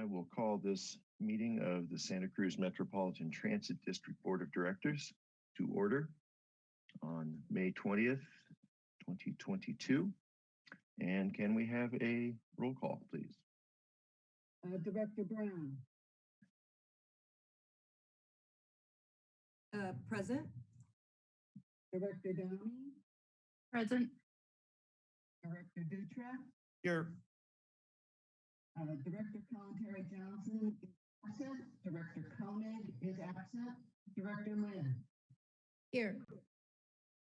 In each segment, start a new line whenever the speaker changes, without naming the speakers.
I will call this meeting of the Santa Cruz Metropolitan Transit District Board of Directors to order on May 20th, 2022. And can we have a roll call, please?
Uh, Director Brown,
Uh, present?
Director Downing,
Present.
Director Dutra,
Here.
Uh, Director Terry Johnson is absent, Director Koenig is absent, Director Lind,
Here.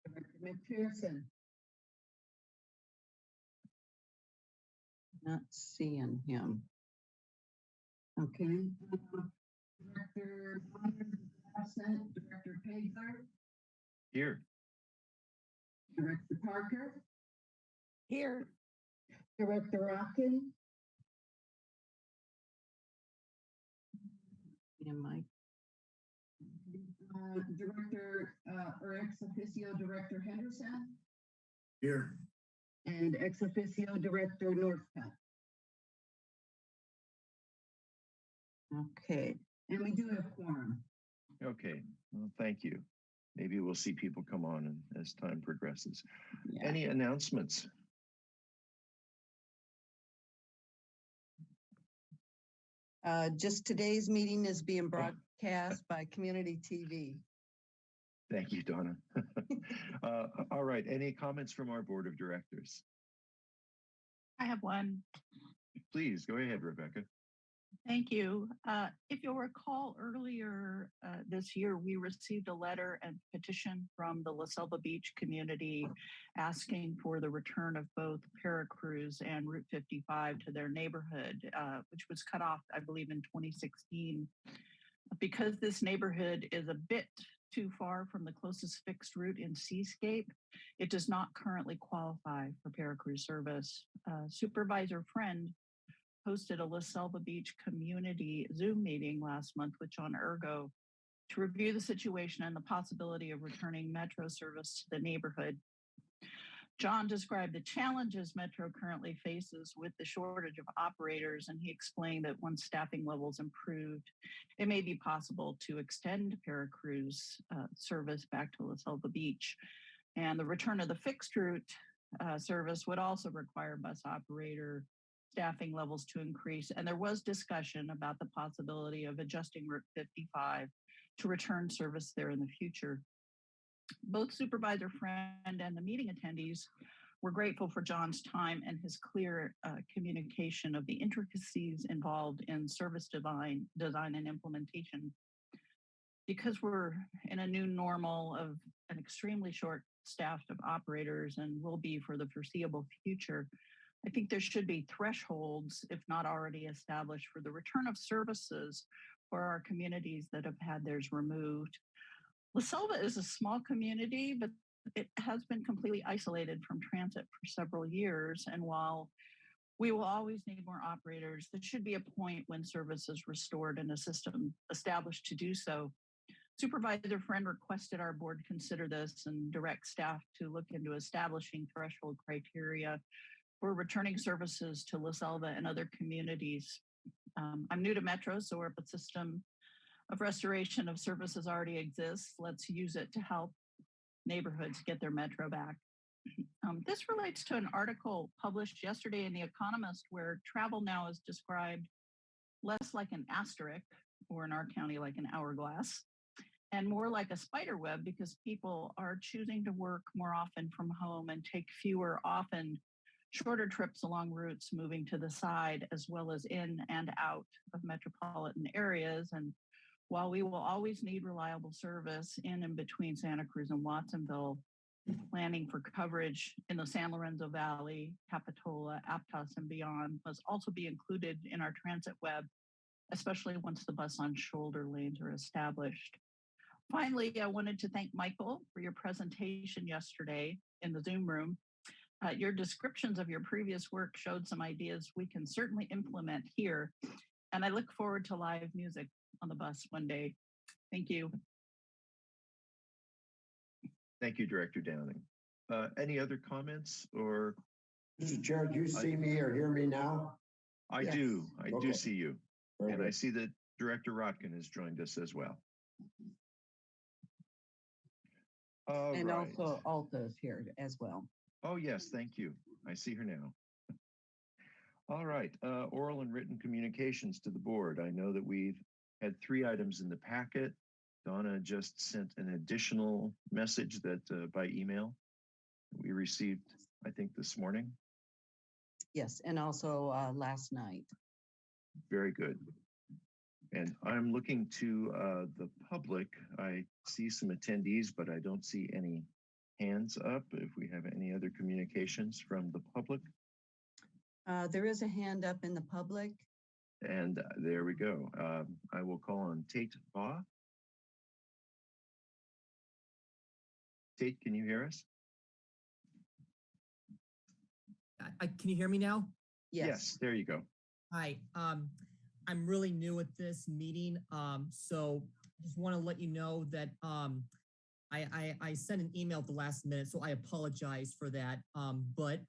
Director McPherson,
Not seeing him.
okay. uh, Director Myers is absent, Director Pagler,
Here.
Director Parker,
Here.
Director Rotkin,
Yeah, Mike.
uh, Director, uh, or ex officio Director Henderson,
Here.
and ex officio Director Northcutt.
Okay,
And we do have quorum.
Okay, well, thank you. Maybe we'll see people come on as time progresses.
yeah.
Any announcements?
Uh, just today's meeting is being broadcast by Community TV.
Thank you, Donna. Uh, All right, any comments from our Board of Directors?
I have one.
Please, go ahead, Rebecca.
Thank you. Uh, If you'll recall earlier uh, this year, we received a letter and petition from the La Selva Beach community asking for the return of both Paracruz and Route 55 to their neighborhood, uh, which was cut off, I believe, in 2016. Because this neighborhood is a bit too far from the closest fixed route in Seascape, it does not currently qualify for Paracruz service. Uh, Supervisor Friend hosted a La Selva Beach community Zoom meeting last month with John Urgo to review the situation and the possibility of returning Metro service to the neighborhood. John described the challenges Metro currently faces with the shortage of operators, and he explained that once staffing levels improved, it may be possible to extend Paracruz uh, service back to La Selva Beach. And the return of the fixed route uh, service would also require bus operator staffing levels to increase. And there was discussion about the possibility of adjusting Route 55 to return service there in the future. Both Supervisor Friend and the meeting attendees were grateful for John's time and his clear uh, communication of the intricacies involved in service design, design and implementation. Because we're in a new normal of an extremely short staffed of operators and will be for the foreseeable future, I think there should be thresholds, if not already established, for the return of services for our communities that have had theirs removed. La Selva is a small community, but it has been completely isolated from transit for several years. And while we will always need more operators, there should be a point when service is restored and a system established to do so. Supervisor Friend requested our board consider this and direct staff to look into establishing threshold criteria for returning services to La Selva and other communities. Um, I'm new to Metro, so if a system of restoration of services already exists, let's use it to help neighborhoods get their Metro back. Um, this relates to an article published yesterday in The Economist where travel now is described less like an asterisk, or in our county, like an hourglass, and more like a spider web because people are choosing to work more often from home and take fewer, often shorter trips along routes moving to the side as well as in and out of metropolitan areas. And while we will always need reliable service in and between Santa Cruz and Watsonville, planning for coverage in the San Lorenzo Valley, Capitola, Aptos, and beyond must also be included in our transit web, especially once the bus on shoulder lanes are established. Finally, I wanted to thank Michael for your presentation yesterday in the Zoom room. Uh, your descriptions of your previous work showed some ideas we can certainly implement here. And I look forward to live music on the bus one day. Thank you.
Thank you, Director Downing. Uh, Any other comments or
Mr. Chair, do you see me or hear me now?
I
Yes.
do, I do see you. And I see that Director Rotkin has joined us as well. All
And
right.
also Alta is here as well.
Oh, yes, thank you. I see her now. All right, uh, oral and written communications to the board. I know that we've had three items in the packet. Donna just sent an additional message that uh, by email we received, I think, this morning.
Yes, and also uh, last night.
Very good. And I'm looking to uh, the public. I see some attendees, but I don't see any hands up. If we have any other communications from the public.
Uh, There is a hand up in the public.
And uh, there we go. Um, I will call on Tate Baugh. Tate, can you hear us?
I, I, can you hear me now?
Yes. yes.
There you go.
Hi, um, I'm really new at this meeting, um, so I just want to let you know that, um, I, I, I sent an email at the last minute, so I apologize for that. Um, but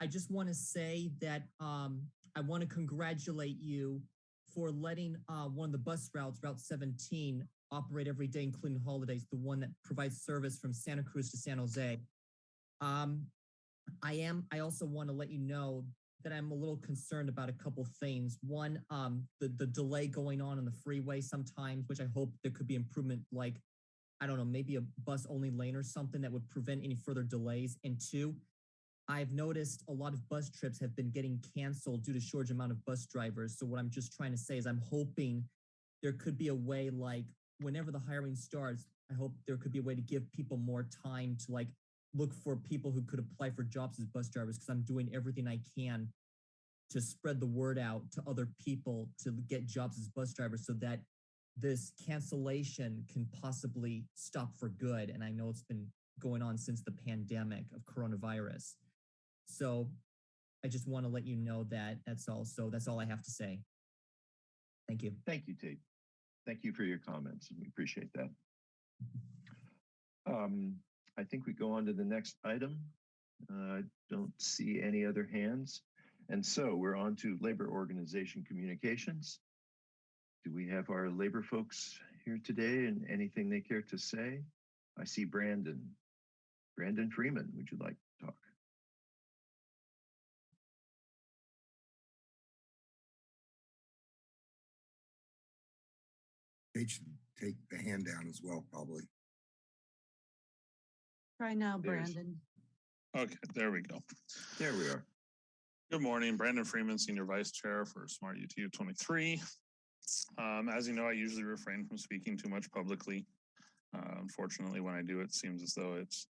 I just want to say that, um, I want to congratulate you for letting, uh, one of the bus routes, Route 17, operate every day, including holidays, the one that provides service from Santa Cruz to San Jose. Um, I am, I also want to let you know that I'm a little concerned about a couple things. One, um, the, the delay going on on the freeway sometimes, which I hope there could be improvement, like, I don't know, maybe a bus only lane or something that would prevent any further delays. And two, I've noticed a lot of bus trips have been getting canceled due to shortage amount of bus drivers. So what I'm just trying to say is I'm hoping there could be a way like whenever the hiring starts, I hope there could be a way to give people more time to like look for people who could apply for jobs as bus drivers because I'm doing everything I can to spread the word out to other people to get jobs as bus drivers so that this cancellation can possibly stop for good. And I know it's been going on since the pandemic of coronavirus. So I just want to let you know that that's all. So that's all I have to say. Thank you.
Thank you, Tate. Thank you for your comments. We appreciate that. Um, I think we go on to the next item. Uh, I don't see any other hands. And so we're on to labor organization communications. Do we have our labor folks here today and anything they care to say? I see Brandon. Brandon Freeman, would you like to talk?
They should take the hand down as well, probably.
Try now,
There's-
Brandon.
Okay, there we go.
There we are.
Good morning, Brandon Freeman, Senior Vice Chair for Smart UTU 23. Um, as you know, I usually refrain from speaking too much publicly. Uh, unfortunately, when I do, it seems as though it's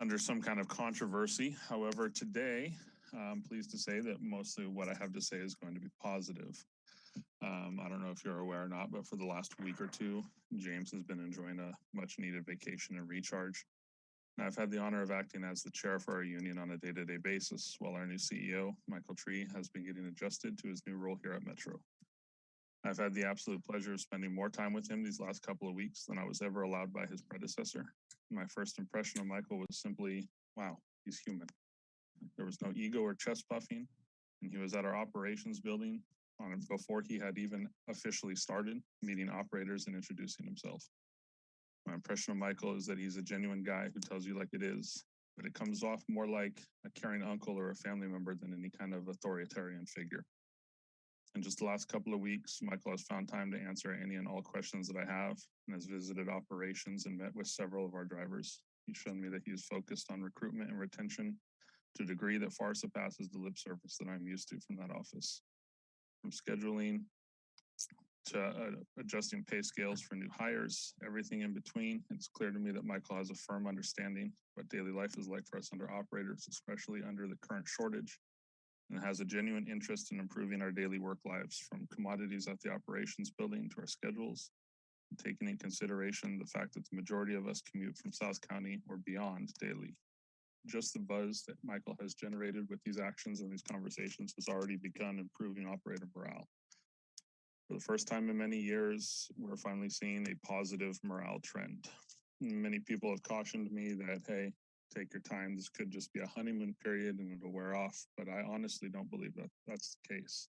under some kind of controversy. However, today, I'm pleased to say that mostly what I have to say is going to be positive. Um, I don't know if you're aware or not, but for the last week or two, James has been enjoying a much needed vacation and recharge. And I've had the honor of acting as the chair for our union on a day-to-day basis, while our new CEO, Michael Tree, has been getting adjusted to his new role here at Metro. I've had the absolute pleasure of spending more time with him these last couple of weeks than I was ever allowed by his predecessor. My first impression of Michael was simply, wow, he's human. There was no ego or chest puffing, and he was at our operations building on before he had even officially started meeting operators and introducing himself. My impression of Michael is that he's a genuine guy who tells you like it is, but it comes off more like a caring uncle or a family member than any kind of authoritarian figure. In just the last couple of weeks, Michael has found time to answer any and all questions that I have and has visited operations and met with several of our drivers. He's shown me that he is focused on recruitment and retention to a degree that far surpasses the lip service that I'm used to from that office. From scheduling to uh, adjusting pay scales for new hires, everything in between. It's clear to me that Michael has a firm understanding what daily life is like for us under operators, especially under the current shortage, and has a genuine interest in improving our daily work lives from commodities at the operations building to our schedules, taking in consideration the fact that the majority of us commute from South County or beyond daily. Just the buzz that Michael has generated with these actions and these conversations has already begun improving operator morale. For the first time in many years, we're finally seeing a positive morale trend. Many people have cautioned me that, hey, take your time. This could just be a honeymoon period and it'll wear off. But I honestly don't believe that that's the case.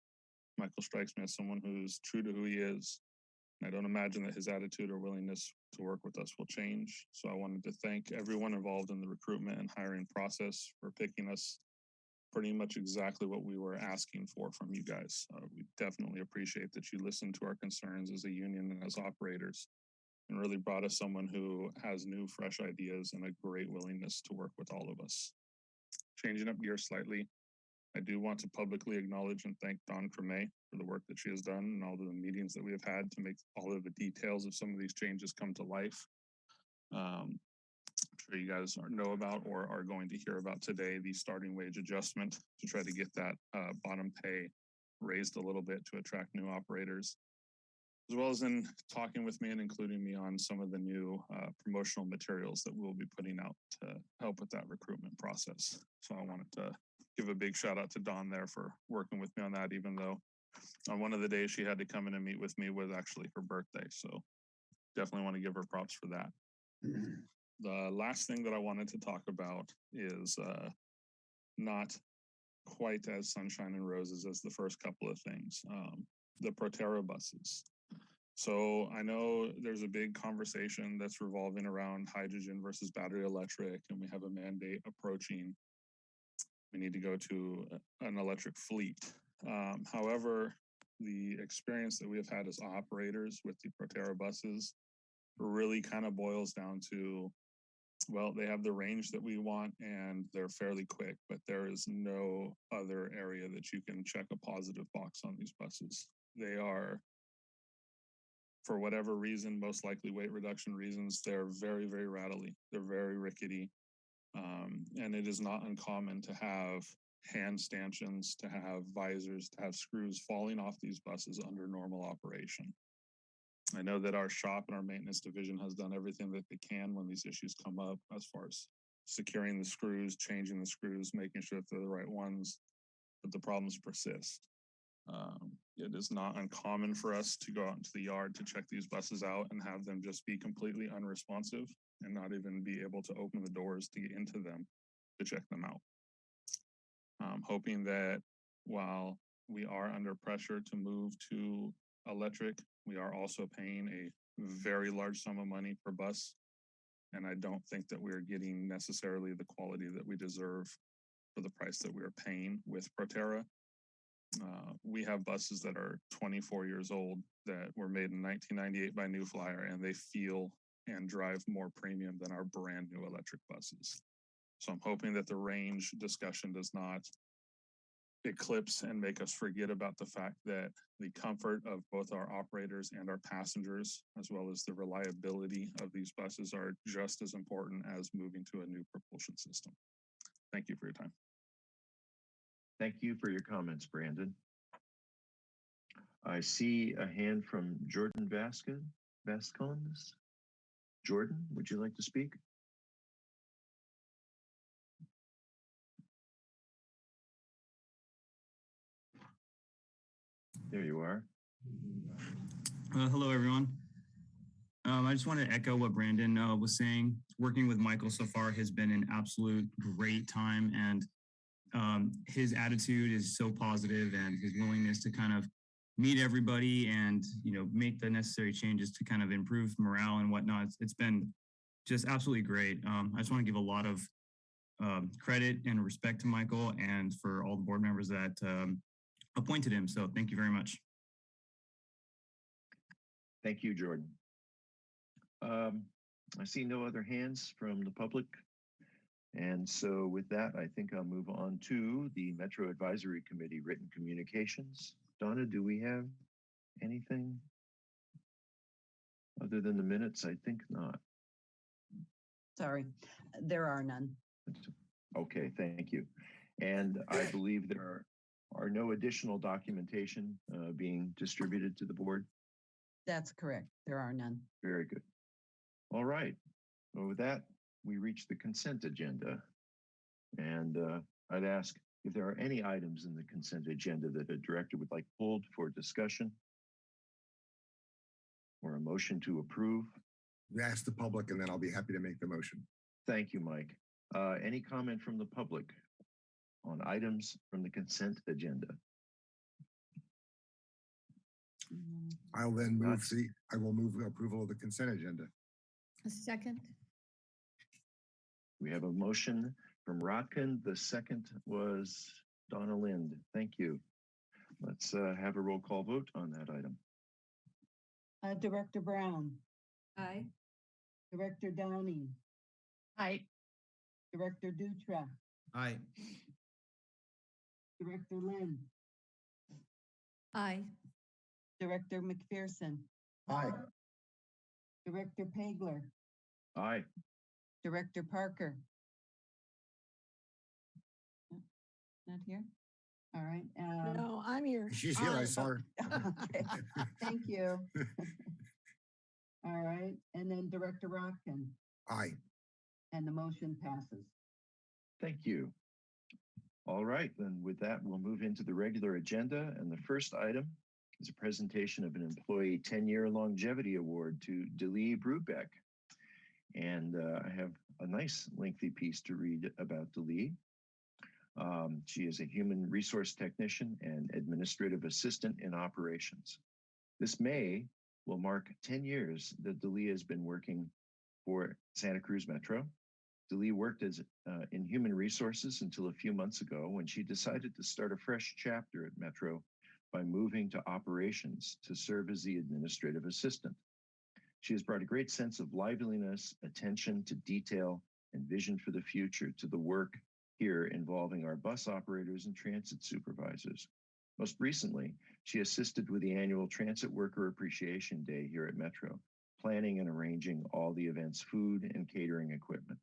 Michael strikes me as someone who's true to who he is. I don't imagine that his attitude or willingness to work with us will change. So I wanted to thank everyone involved in the recruitment and hiring process for picking us pretty much exactly what we were asking for from you guys. Uh, we definitely appreciate that you listened to our concerns as a union and as operators and really brought us someone who has new, fresh ideas and a great willingness to work with all of us. Changing up gears slightly, I do want to publicly acknowledge and thank Dawn Creme for the work that she has done and all of the meetings that we have had to make all of the details of some of these changes come to life. Um, I'm sure you guys know about or are going to hear about today, the starting wage adjustment to try to get that uh, bottom pay raised a little bit to attract new operators as well as in talking with me and including me on some of the new uh, promotional materials that we'll be putting out to help with that recruitment process. So I wanted to give a big shout out to Dawn there for working with me on that, even though on one of the days she had to come in and meet with me was actually her birthday. So definitely want to give her props for that. The last thing that I wanted to talk about is uh, not quite as sunshine and roses as the first couple of things. Um, the Proterra buses. So I know there's a big conversation that's revolving around hydrogen versus battery electric, and we have a mandate approaching. We need to go to an electric fleet. Um, however, the experience that we have had as operators with the Proterra buses really kind of boils down to, well, they have the range that we want and they're fairly quick, but there is no other area that you can check a positive box on these buses. They are for whatever reason, most likely weight reduction reasons, they're very, very rattly. They're very rickety. Um, and it is not uncommon to have hand stanchions, to have visors, to have screws falling off these buses under normal operation. I know that our shop and our maintenance division has done everything that they can when these issues come up as far as securing the screws, changing the screws, making sure that they're the right ones, but the problems persist. Um, it is not uncommon for us to go out into the yard to check these buses out and have them just be completely unresponsive and not even be able to open the doors to get into them to check them out. I'm hoping that while we are under pressure to move to electric, we are also paying a very large sum of money per bus. And I don't think that we are getting necessarily the quality that we deserve for the price that we are paying with Proterra. Uh, we have buses that are 24 years old that were made in 1998 by New Flyer, and they feel and drive more premium than our brand new electric buses. So I'm hoping that the range discussion does not eclipse and make us forget about the fact that the comfort of both our operators and our passengers, as well as the reliability of these buses, are just as important as moving to a new propulsion system. Thank you for your time.
Thank you for your comments, Brandon. I see a hand from Jordan Vasquez, Vasconez. Jordan, would you like to speak? There you are.
Uh, hello, everyone. Um, I just want to echo what Brandon uh, was saying. Working with Michael so far has been an absolute great time, and um, his attitude is so positive, and his willingness to kind of meet everybody and you know make the necessary changes to kind of improve morale and whatnot. it's, it's been just absolutely great. Um, I just want to give a lot of um, credit and respect to Michael and for all the board members that um, appointed him. So thank you very much.
Thank you, Jordan. Um, I see no other hands from the public. And so with that, I think I'll move on to the Metro Advisory Committee written communications. Donna, do we have anything? Other than the minutes, I think not.
Sorry, there are none.
Okay, thank you. And I believe there are, are no additional documentation uh, being distributed to the board.
That's correct. There are none.
Very good. All right. Well, with that, we reach the consent agenda. And uh, I'd ask if there are any items in the consent agenda that a director would like pulled for discussion or a motion to approve.
We ask the public and then I'll be happy to make the motion.
Thank you, Mike. Uh, any comment from the public on items from the consent agenda?
I'll then move
That's-
the, I will move approval of the consent agenda.
A second.
We have a motion from Rotkin. The second was Donna Lind. Thank you. Let's uh, have a roll call vote on that item.
Uh, Director Brown,
Aye.
Director Downing,
Aye.
Director Dutra,
Aye.
Director Lind,
Aye.
Director McPherson,
Aye.
Director Pagler,
Aye.
Director Parker. Not here? All right. um,
No, I'm here.
She's here, I
Aye.
saw her.
Okay, Thank you. All right, and then Director Rotkin,
Aye.
and the motion passes.
Thank you. All right, then with that, we'll move into the regular agenda. And the first item is a presentation of an employee 10-year longevity award to Delee Brubeck. And uh, I have a nice lengthy piece to read about Delee. Um, she is a human resource technician and administrative assistant in operations. This May will mark 10 years that Delee has been working for Santa Cruz Metro. Delee worked as uh, in human resources until a few months ago when she decided to start a fresh chapter at Metro by moving to operations to serve as the administrative assistant. She has brought a great sense of liveliness, attention to detail, and vision for the future to the work here involving our bus operators and transit supervisors. Most recently, she assisted with the annual Transit Worker Appreciation Day here at Metro, planning and arranging all the event's food and catering equipment.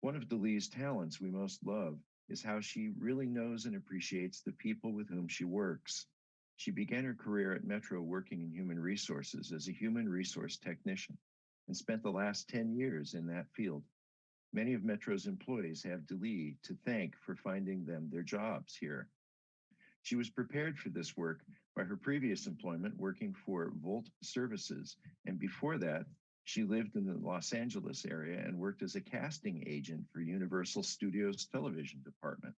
One of Delee's talents we most love is how she really knows and appreciates the people with whom she works. She began her career at Metro working in human resources as a human resource technician and spent the last 10 years in that field. Many of Metro's employees have Delee to thank for finding them their jobs here. She was prepared for this work by her previous employment working for Volt Services, and before that, she lived in the Los Angeles area and worked as a casting agent for Universal Studios television department.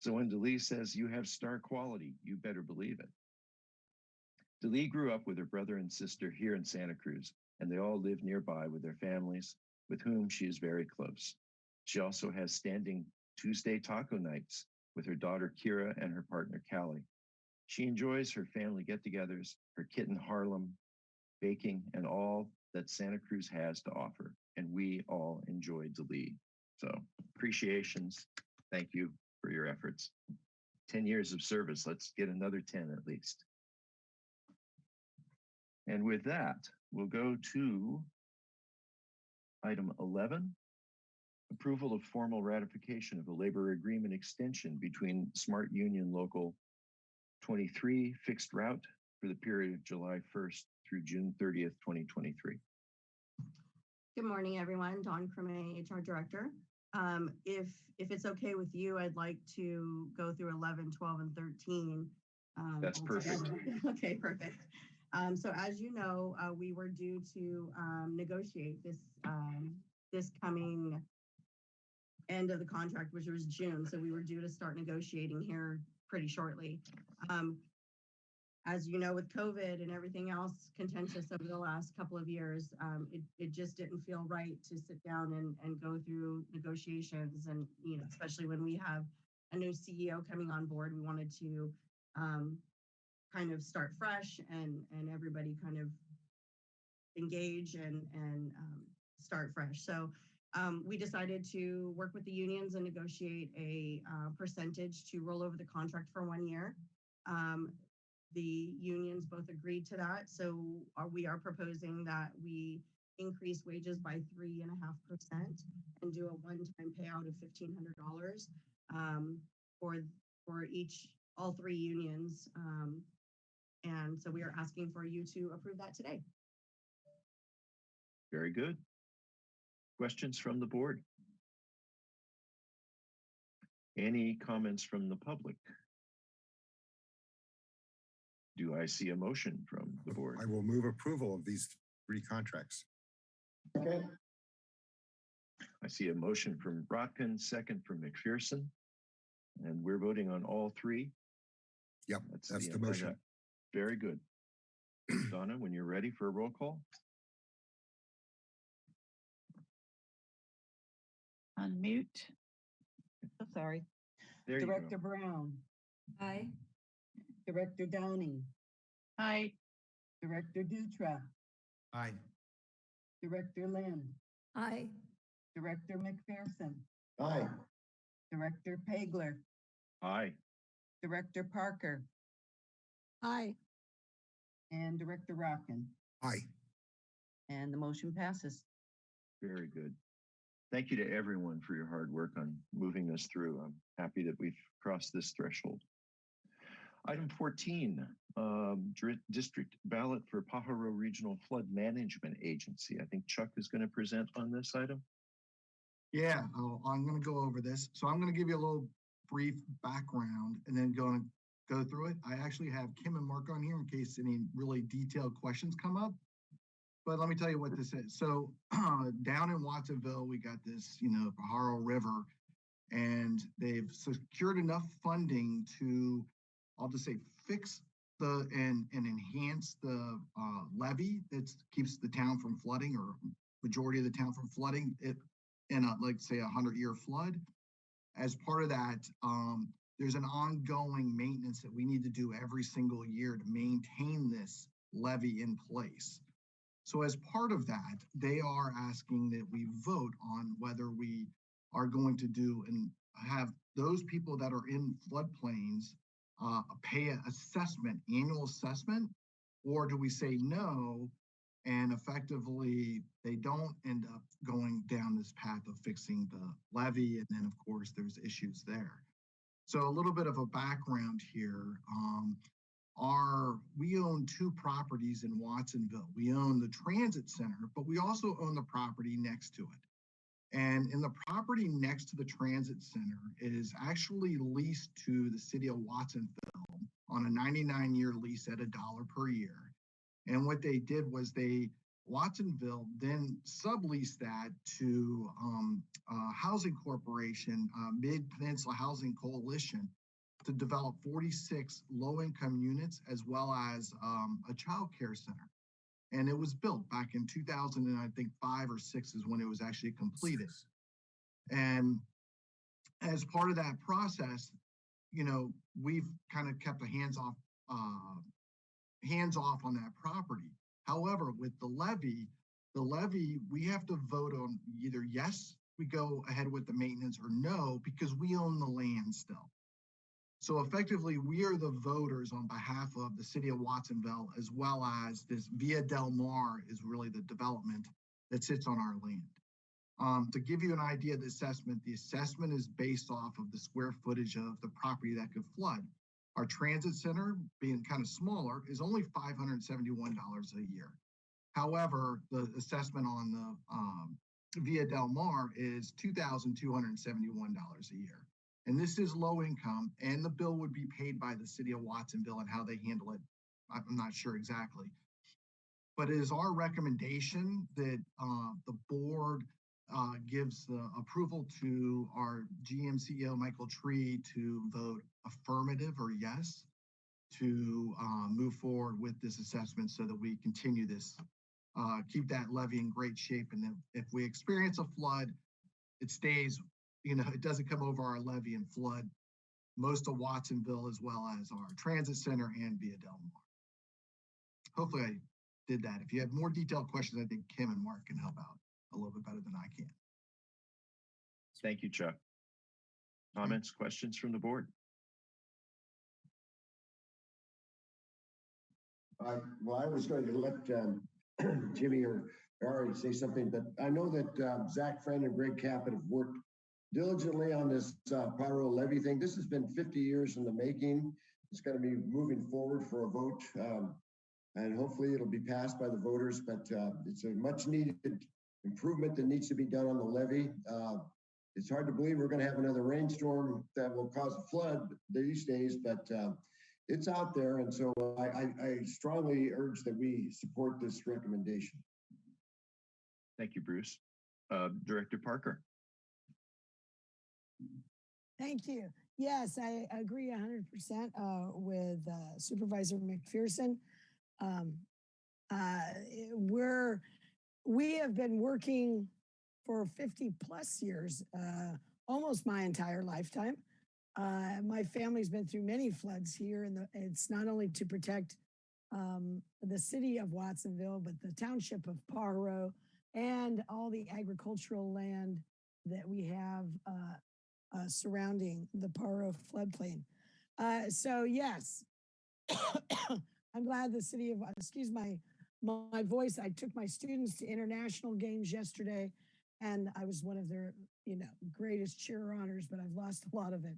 So when Delee says you have star quality, you better believe it. Delee grew up with her brother and sister here in Santa Cruz, and they all live nearby with their families, with whom she is very close. She also has standing Tuesday taco nights with her daughter Kira and her partner Callie. She enjoys her family get togethers, her kitten Harlem, baking, and all that Santa Cruz has to offer. And we all enjoy Delee. So appreciations. Thank you for your efforts. 10 years of service. Let's get another 10 at least. And with that, we'll go to item 11, approval of formal ratification of a labor agreement extension between Smart Union Local 23 fixed route for the period of July 1st through June 30th, 2023.
Good morning, everyone. Dawn Creme, HR Director. Um, if, if it's okay with you, I'd like to go through 11, 12, and 13. um,
That's perfect.
Okay, perfect. Um, so as you know, uh, we were due to, um, negotiate this, um, this coming end of the contract, which was June. So we were due to start negotiating here pretty shortly. Um, as you know, with COVID and everything else contentious over the last couple of years, um, it, it just didn't feel right to sit down and, and go through negotiations and, you know, especially when we have a new CEO coming on board, we wanted to, um, kind of start fresh and, and everybody kind of engage and, and, um, start fresh. So, um, we decided to work with the unions and negotiate a, uh, percentage to roll over the contract for one year. Um, the unions both agreed to that. So are, we are proposing that we increase wages by three and a half percent and do a one-time payout of fifteen hundred dollars um, for, for each, all three unions. Um, and so we are asking for you to approve that today.
Very good. Questions from the board? Any comments from the public? Do I see a motion from the board?
I will move approval of these three contracts. Okay.
I see a motion from Rotkin, second from McPherson. And we're voting on all three.
Yep, that's the
end. I
motion.
Got- Very good. Donna, when you're ready for a roll call?
Unmute.
Oh, Sorry.
There you go.
Director Brown,
Aye.
Director Downing,
Aye.
Director Dutra,
Aye.
Director Lind,
Aye.
Director McPherson,
Aye.
Director Pagler,
Aye.
Director Parker,
Aye.
and Director Rotkin.
Aye.
And the motion passes.
Very good. Thank you to everyone for your hard work on moving this through. I'm happy that we've crossed this threshold. Item 14, um, district ballot for Pajaro Regional Flood Management Agency. I think Chuck is going to present on this item.
Yeah, I'll- I'm gonna go over this. So I'm gonna give you a little brief background and then go and go through it. I actually have Kim and Mark on here in case any really detailed questions come up. But let me tell you what this is. So down in Watsonville, we got this, you know, Pajaro River. And they've secured enough funding to, I'll just say, fix the and and enhance the uh, levee that keeps the town from flooding or majority of the town from flooding. It in a, like, say, a hundred year flood. As part of that, um, there's an ongoing maintenance that we need to do every single year to maintain this levee in place. So as part of that, they are asking that we vote on whether we are going to do and have those people that are in floodplains uh, pay an assessment, annual assessment, or do we say no and effectively, they don't end up going down this path of fixing the levee. And then, of course, there's issues there. So a little bit of a background here. Um, our, we own two properties in Watsonville. We own the transit center, but we also own the property next to it. And in the property next to the transit center is actually leased to the city of Watsonville on a 99 year lease at a dollar per year. And what they did was they, Watsonville then subleased that to um, uh, Housing Corporation, uh, Mid Peninsula Housing Coalition, to develop 46 low-income units as well as um, a child care center. And it was built back in 2000 and I think five or six is when it was actually completed. And as part of that process, you know, we've kind of kept a hands-off uh, hands off on that property. However, with the levy, the levy, we have to vote on either yes, we go ahead with the maintenance or no, because we own the land still. So effectively, we are the voters on behalf of the city of Watsonville, as well as this Via Del Mar is really the development that sits on our land. Um, to give you an idea of the assessment, the assessment is based off of the square footage of the property that could flood. Our transit center, being kind of smaller, is only five hundred and seventy-one dollars a year. However, the assessment on the um, Via Del Mar is two thousand two hundred and seventy-one dollars a year. And this is low income, and the bill would be paid by the city of Watsonville and how they handle it. I'm not sure exactly. But it is our recommendation that uh, the board uh, gives the approval to our GM CEO, Michael Tree, to vote affirmative or yes to uh, move forward with this assessment so that we continue this, uh, keep that levee in great shape. And then if we experience a flood, it stays, you know, it doesn't come over our levee and flood most of Watsonville as well as our transit center and Via Del Mar. Hopefully I did that. If you have more detailed questions, I think Kim and Mark can help out a little bit better than I can.
Thank you, Chuck. Comments, questions from the board?
I, well, I was going to let um, Jimmy or Ari say something, but I know that uh, Zach Friend and Greg Caput have worked diligently on this uh, Pajaro levee thing. This has been 50 years in the making. It's going to be moving forward for a vote, um, and hopefully it'll be passed by the voters. But uh, it's a much needed improvement that needs to be done on the levee. Uh, it's hard to believe we're going to have another rainstorm that will cause a flood these days, but uh, it's out there. And so I, I, I strongly urge that we support this recommendation.
Thank you, Bruce. Uh, Director Parker.
Thank you. Yes, I agree hundred percent uh with uh Supervisor McPherson. Um, Uh, we're, we have been working for 50 plus years, uh, almost my entire lifetime. Uh, my family's been through many floods here, and it's not only to protect um, the city of Watsonville, but the township of Pajaro and all the agricultural land that we have uh, uh, surrounding the Pajaro floodplain. Uh, so yes, I'm glad the city of, excuse my, my voice, I took my students to international games yesterday and I was one of their, you know, greatest cheer honors, but I've lost a lot of it.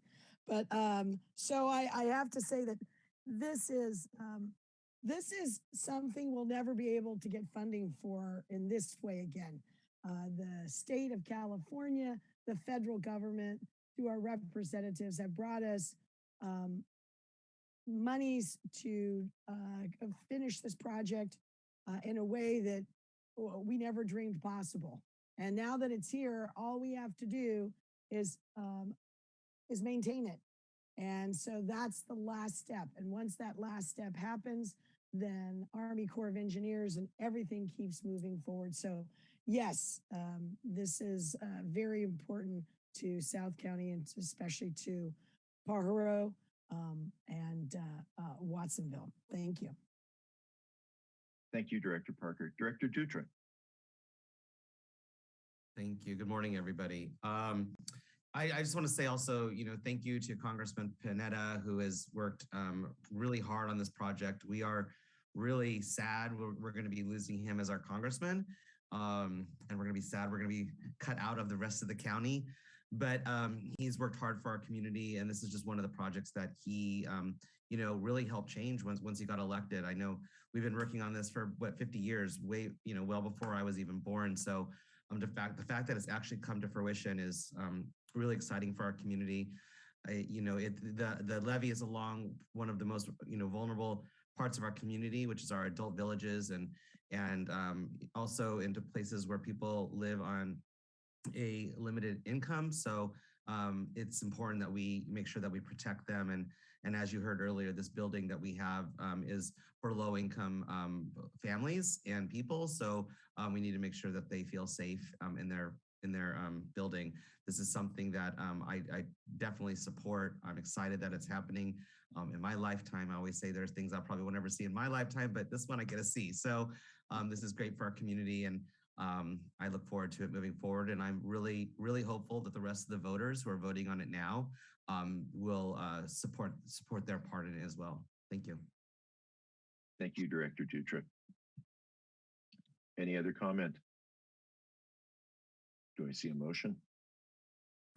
But um, so I, I have to say that this is um, this is something we'll never be able to get funding for in this way again. Uh, the state of California, the federal government, through our representatives, have brought us um, monies to uh, finish this project uh, in a way that we never dreamed possible. And now that it's here, all we have to do is um, is maintain it. And so that's the last step. And once that last step happens, then Army Corps of Engineers and everything keeps moving forward. So yes, um, this is uh, very important to South County and especially to Pajaro um, and uh, uh, Watsonville. Thank you.
Thank you, Director Parker. Director Dutra.
Thank you. Good morning, everybody. Um, I, I just want to say also, you know, thank you to Congressman Panetta, who has worked um, really hard on this project. We are really sad we're, we're going to be losing him as our congressman. Um, and we're going to be sad we're going to be cut out of the rest of the county. But um, he's worked hard for our community, and this is just one of the projects that he, um, you know, really helped change once once he got elected. I know we've been working on this for what 50 years, way, you know, well before I was even born. So um, the fact the fact that it's actually come to fruition is um, really exciting for our community. I, you know, it the the levee is along one of the most you know vulnerable parts of our community, which is our adult villages, and and um, also into places where people live on a limited income. So um, it's important that we make sure that we protect them. And and as you heard earlier, this building that we have um, is for low income um, families and people. So um, we need to make sure that they feel safe um, in their in their um, building. This is something that um, I, I, definitely support. I'm excited that it's happening um, in my lifetime. I always say there's things I probably will never see in my lifetime, but this one I get to see. So um, this is great for our community and um, I look forward to it moving forward. And I'm really, really hopeful that the rest of the voters who are voting on it now um, will uh, support support their part in it as well. Thank you.
Thank you, Director Dutra. Any other comment? Do I see a motion?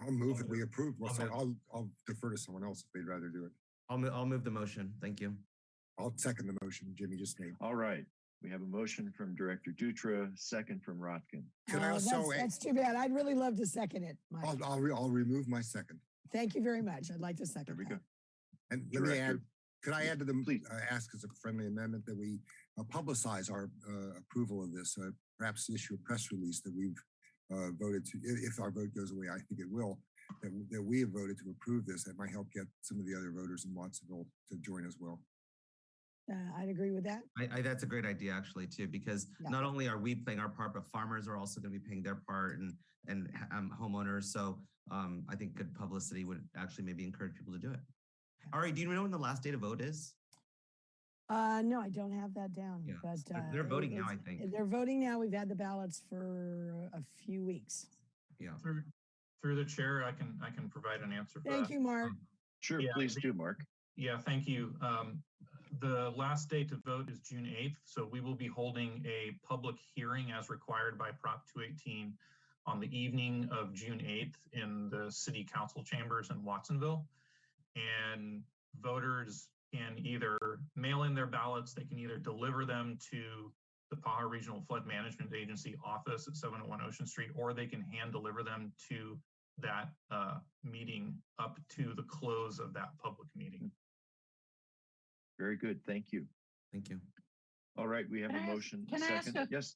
I'll move that we approve. Well, so I'll, I'll defer to someone else if they'd rather do it.
I'll, mo- I'll move the motion. Thank you.
I'll second the motion Jimmy just made.
All right. We have a motion from Director Dutra, second from Rotkin.
Could I
Uh,
also,
that's, that's too bad. I'd really love to second it, Mike.
I'll, I'll, re- I'll remove my second.
Thank you very much. I'd like to second
There we
that.
go.
And let me add,
Director.
could I add to the,
Please.
uh, ask as a friendly amendment that we uh, publicize our uh, approval of this, uh, perhaps issue a press release that we've uh, voted to, if our vote goes away, I think it will, that, that we have voted to approve this. That might help get some of the other voters in Watsonville to join as well.
Uh, I'd agree with that.
I, I, that's a great idea actually too, because
Yeah.
not only are we playing our part, but farmers are also going to be paying their part and and um, homeowners. So um, I think good publicity would actually maybe encourage people to do it. All right, do you know when the last day to vote is?
Uh, no, I don't have that down,
Yeah,
but.
they're-
uh,
they're voting now, I think.
They're voting now. We've had the ballots for a few weeks.
Yeah.
Through, through the chair, I can, I can provide an answer for that.
Thank you, Mark.
Sure,
Yeah,
please
the-
do, Mark.
Yeah, thank you. Um, the last day to vote is June eighth, so we will be holding a public hearing as required by Prop two eighteen on the evening of June eighth in the city council chambers in Watsonville. And voters can either mail in their ballots, they can either deliver them to the Pajaro Regional Flood Management Agency office at seven oh one Ocean Street, or they can hand deliver them to that uh, meeting up to the close of that public meeting.
Very good. Thank you.
Thank you.
All right, we have
Can
a
I ask-
motion.
can I ask
Second.
a-
Yes,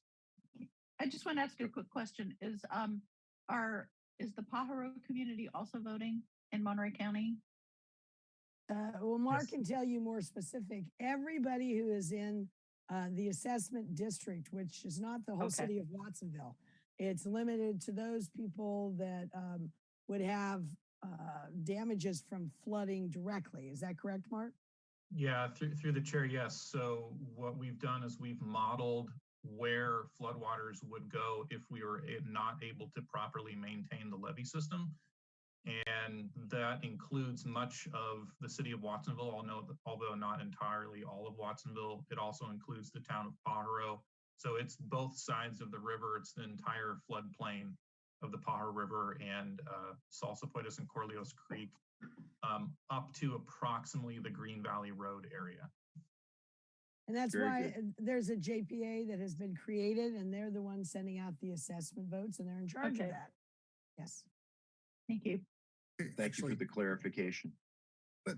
I just want to ask you a quick question. Is um are is the Pajaro community also voting in Monterey County?
Uh, well, Mark
Yes.
can tell you more specific. Everybody who is in uh, the assessment district, which is not the whole
Okay.
city of Watsonville. It's limited to those people that, um, would have, uh, damages from flooding directly. Is that correct, Mark?
Yeah, through, through the chair, yes. So what we've done is we've modeled where floodwaters would go if we were not able to properly maintain the levee system. And that includes much of the city of Watsonville, although, although not entirely all of Watsonville. It also includes the town of Pajaro. So it's both sides of the river. It's the entire floodplain of the Pajaro River and uh, Salsipuedes and Corralitos Creek um, up to approximately the Green Valley Road area.
And that's
Very
why
good.
uh, there's a JPA that has been created and they're the ones sending out the assessment votes and they're in charge of that. Yes.
Thank you.
Thank you for the clarification.
But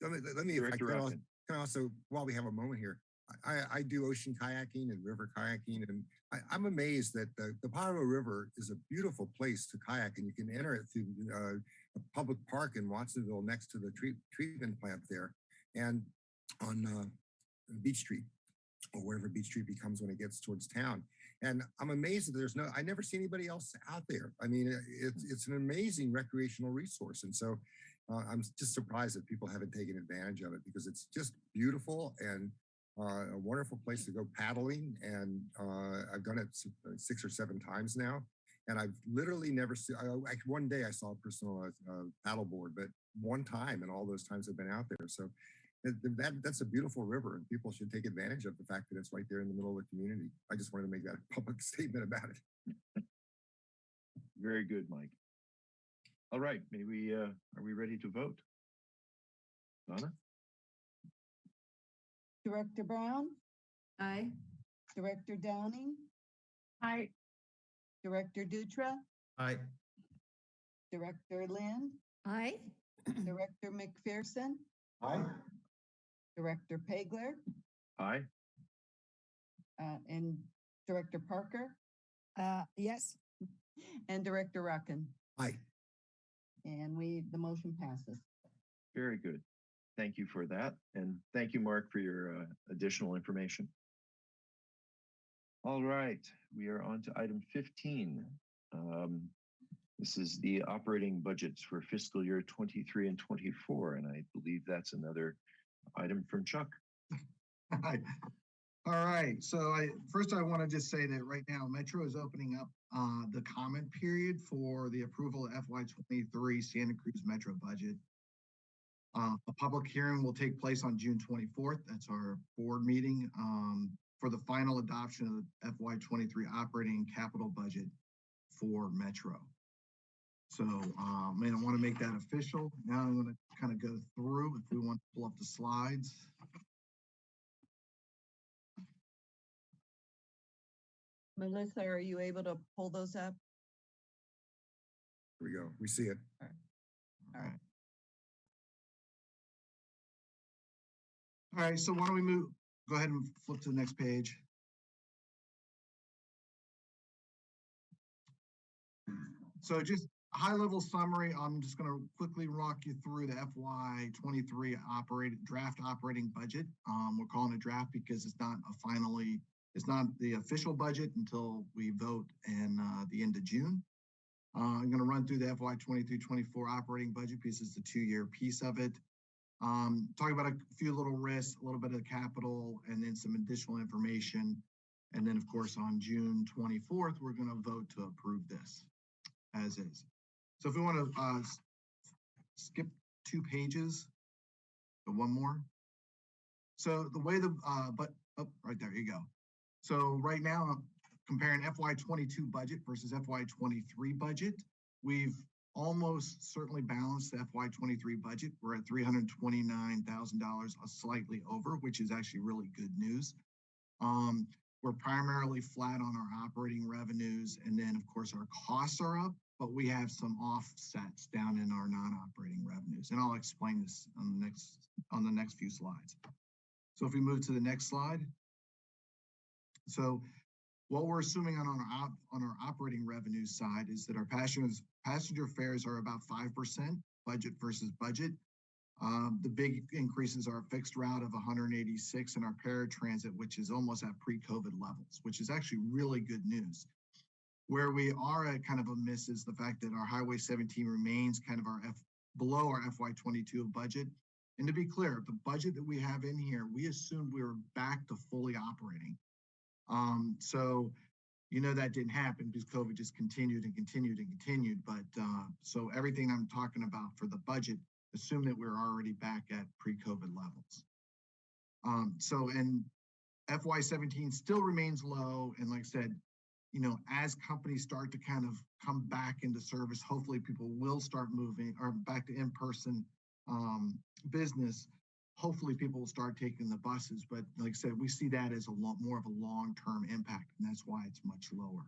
let me, let me, I can I also, while we have a moment here, I, I- do ocean kayaking and river kayaking, and I, I'm amazed that the, the Pajaro River is a beautiful place to kayak, and you can enter it through uh, a public park in Watsonville next to the treat, treatment plant there, and on uh, Beach Street, or wherever Beach Street becomes when it gets towards town. And I'm amazed that there's no, I never see anybody else out there. I mean, it's, it's an amazing recreational resource. And so uh, I'm just surprised that people haven't taken advantage of it because it's just beautiful and uh, a wonderful place to go paddling. And uh, I've done it uh, six or seven times now. And I've literally never seen, I, I, one day I saw a person on a, a paddleboard, but one time in all those times I've been out there. So that, that, that's a beautiful river and people should take advantage of the fact that it's right there in the middle of the community. I just wanted to make that a public statement about it.
Very good, Mike. All right, may we, uh, are we ready to vote? Donna?
Director Brown,
Aye.
Director Downing,
Aye.
Director Dutra,
Aye.
Director Lind,
Aye.
Director McPherson,
Aye.
Director Pageler,
Aye.
uh, and Director Parker,
Uh, yes.
and Director Rotkin.
Aye.
And we, the motion passes.
Very good. Thank you for that. And thank you, Mark, for your uh, additional information. All right, we are on to item 15. Um, This is the operating budgets for fiscal year 23 and 24, and I believe that's another item from Chuck.
All right, so I, first I want to just say that right now Metro is opening up uh, the comment period for the approval of FY twenty-three Santa Cruz Metro budget. Uh, a public hearing will take place on June twenty-fourth. That's our board meeting, um, for the final adoption of the FY twenty-three operating capital budget for Metro. So, um, man, I want to make that official. Now I'm going to kind of go through, if we want to pull up the slides.
Melissa, are you able to pull those up?
Here we go. We see it.
All right. All right. All right, so why don't we move, go ahead and flip to the next page. So just a high level summary, I'm just gonna quickly walk you through the FY twenty-three operating, draft operating budget. Um, we're calling it draft because it's not a finally, it's not the official budget until we vote in, uh, the end of June. Uh, I'm gonna run through the FY 23-24 operating budget piece, it's the two-year piece of it. Um, talk about a few little risks, a little bit of capital, and then some additional information. And then, of course, on June twenty-fourth, we're gonna vote to approve this as is. So if we wanna, uh, skip two pages, or one more. So the way the, uh, but, oh, right there, you go. So right now, comparing FY twenty-two budget versus FY twenty-three budget, we've almost certainly balanced the FY twenty-three budget. We're at three hundred twenty-nine thousand dollars, slightly over, which is actually really good news. Um, we're primarily flat on our operating revenues, and then, of course, our costs are up, but we have some offsets down in our non-operating revenues, and I'll explain this on the next, on the next few slides. So if we move to the next slide. So what we're assuming on our op, on our operating revenue side is that our passengers, passenger fares are about five percent budget versus budget. Um, the big increases are a fixed route of 186 and our paratransit, which is almost at pre-COVID levels, which is actually really good news. Where we are at kind of a miss is the fact that our Highway 17 remains kind of our F below our FY22 budget. And to be clear, the budget that we have in here, we assumed we were back to fully operating. Um, so, you know, that didn't happen because COVID just continued and continued and continued. But uh, so everything I'm talking about for the budget, assume that we're already back at pre-COVID levels. Um, so, and FY17 still remains low. And like I said, you know, as companies start to kind of come back into service, hopefully people will start moving or back to in-person um, business. Hopefully people will start taking the buses, but like I said, we see that as a lot more of a long-term impact, and that's why it's much lower.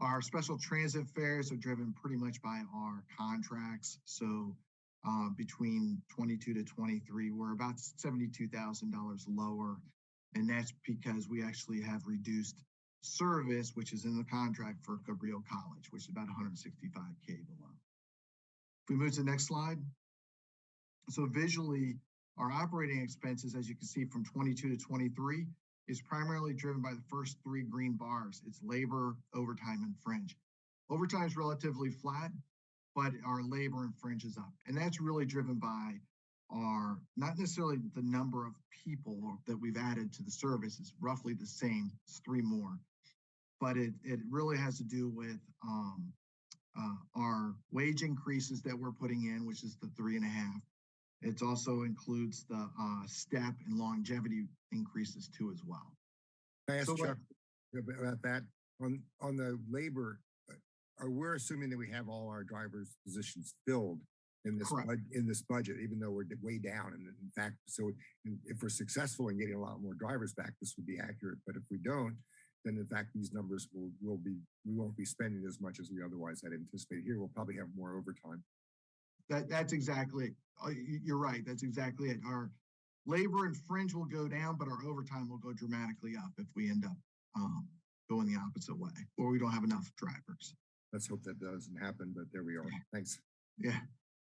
Our special transit fares are driven pretty much by our contracts. So uh, between 22 to 23, we're about $72,000 lower. And that's because we actually have reduced service, which is in the contract for Cabrillo College, which is about 165K below. If we move to the next slide. So visually, our operating expenses, as you can see from 22 to 23, is primarily driven by the first three green bars. It's labor, overtime, and fringe. Overtime is relatively flat, but our labor and fringe is up. And that's really driven by our, not necessarily the number of people that we've added to the service is roughly the same, it's three more. But it, it really has to do with um, uh, our wage increases that we're putting in, which is the three and a half. It also includes the uh, step and longevity increases too as well.
Can I ask
So
Chuck ab- about that? On, on the labor, uh, are we're assuming that we have all our drivers' positions filled in this,
Correct.
in this budget, even though we're way down. And in fact, so if we're successful in getting a lot more drivers back, this would be accurate. But if we don't, then in fact, these numbers will, will be, we won't be spending as much as we otherwise had anticipated. Here, we'll probably have more overtime.
That, that's exactly. Uh, you're right, that's exactly it. Our labor and fringe will go down, but our overtime will go dramatically up if we end up um, going the opposite way, or we don't have enough drivers.
Let's hope that doesn't happen, but there we are. Thanks.
Yeah.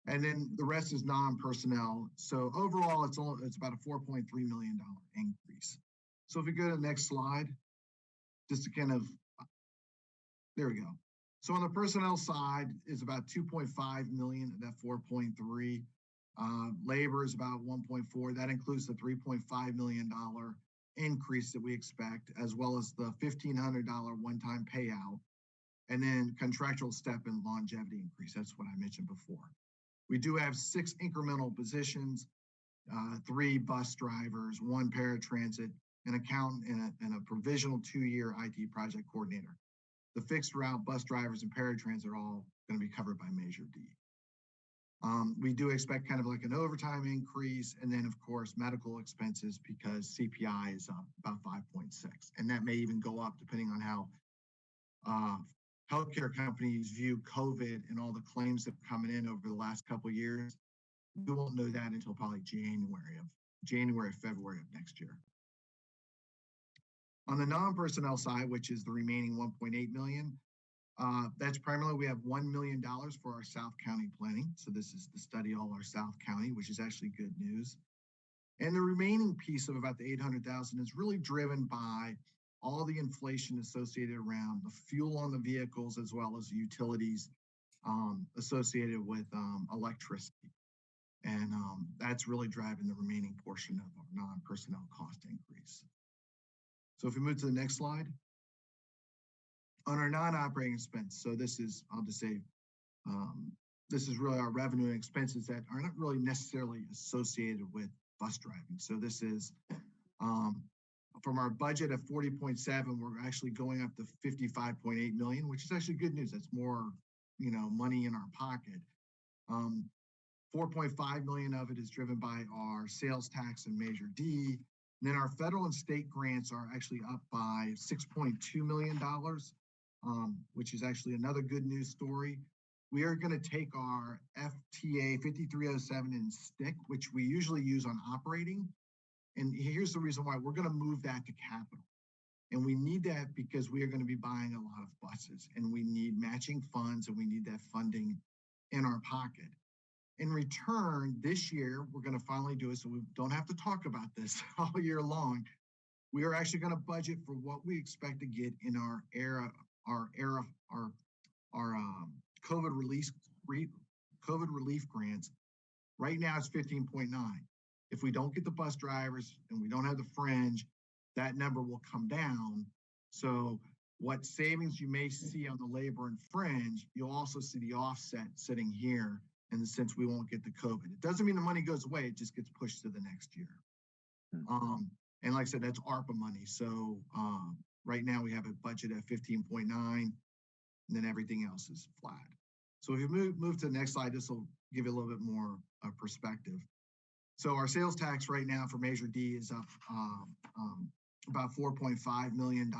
And then the rest is non-personnel. So overall, it's all, it's about a four point three million dollar increase. So if we go to the next slide, just to kind of, there we go. So on the personnel side is about two point five million of that four point three. Uh, labor is about one point four. That includes the three point five million dollar increase that we expect, as well as the fifteen hundred dollar one-time payout. And then contractual step and longevity increase. That's what I mentioned before. We do have six incremental positions, uh, three bus drivers, one paratransit, an accountant, and a, and a provisional two-year IT project coordinator. The fixed route bus drivers and paratransit are all going to be covered by Measure D. Um, we do expect kind of like an overtime increase, and then of course medical expenses because CPI is up about 5.6, and that may even go up depending on how uh, healthcare companies view COVID and all the claims that are coming in over the last couple of years. We won't know that until probably January of January, February of next year. On the non-personnel side, which is the remaining 1.8 million, uh, that's primarily we have $1 million for our South County planning. So this is to study all our South County, which is actually good news. And the remaining piece of about the 800,000 is really driven by all the inflation associated around the fuel on the vehicles as well as utilities um, associated with um, electricity. And um, that's really driving the remaining portion of our non-personnel cost increase. So if we move to the next slide. On our non-operating expense, so this is, I'll just say, um, this is really our revenue and expenses that are not really necessarily associated with bus driving. So this is um, from our budget of 40.7, we're actually going up to 55.8 million, which is actually good news. That's more, you know, money in our pocket. Um, 4.5 million of it is driven by our sales tax and Measure D. And then our federal and state grants are actually up by 6.2 million dollars, um, which is actually another good news story. We are going to take our FTA 5307 and STIC, which we usually use on operating, and here's the reason why we're going to move that to capital. And we need that because we are going to be buying a lot of buses and we need matching funds and we need that funding in our pocket. In return, this year, we're going to finally do it. So we don't have to talk about this all year long. We are actually going to budget for what we expect to get in our era, our era, our, our um, COVID release, re, COVID relief grants. Right now it's 15.9. If we don't get the bus drivers and we don't have the fringe, that number will come down. So what savings you may see on the labor and fringe, you'll also see the offset sitting here in the sense we won't get the COVID. It doesn't mean the money goes away, it just gets pushed to the next year. Um, and like I said, that's ARPA money. So um, right now we have a budget at 15.9 and then everything else is flat. So if you move, move to the next slide, this will give you a little bit more uh, perspective. So our sales tax right now for Measure D is up um, um, about $4.5 million.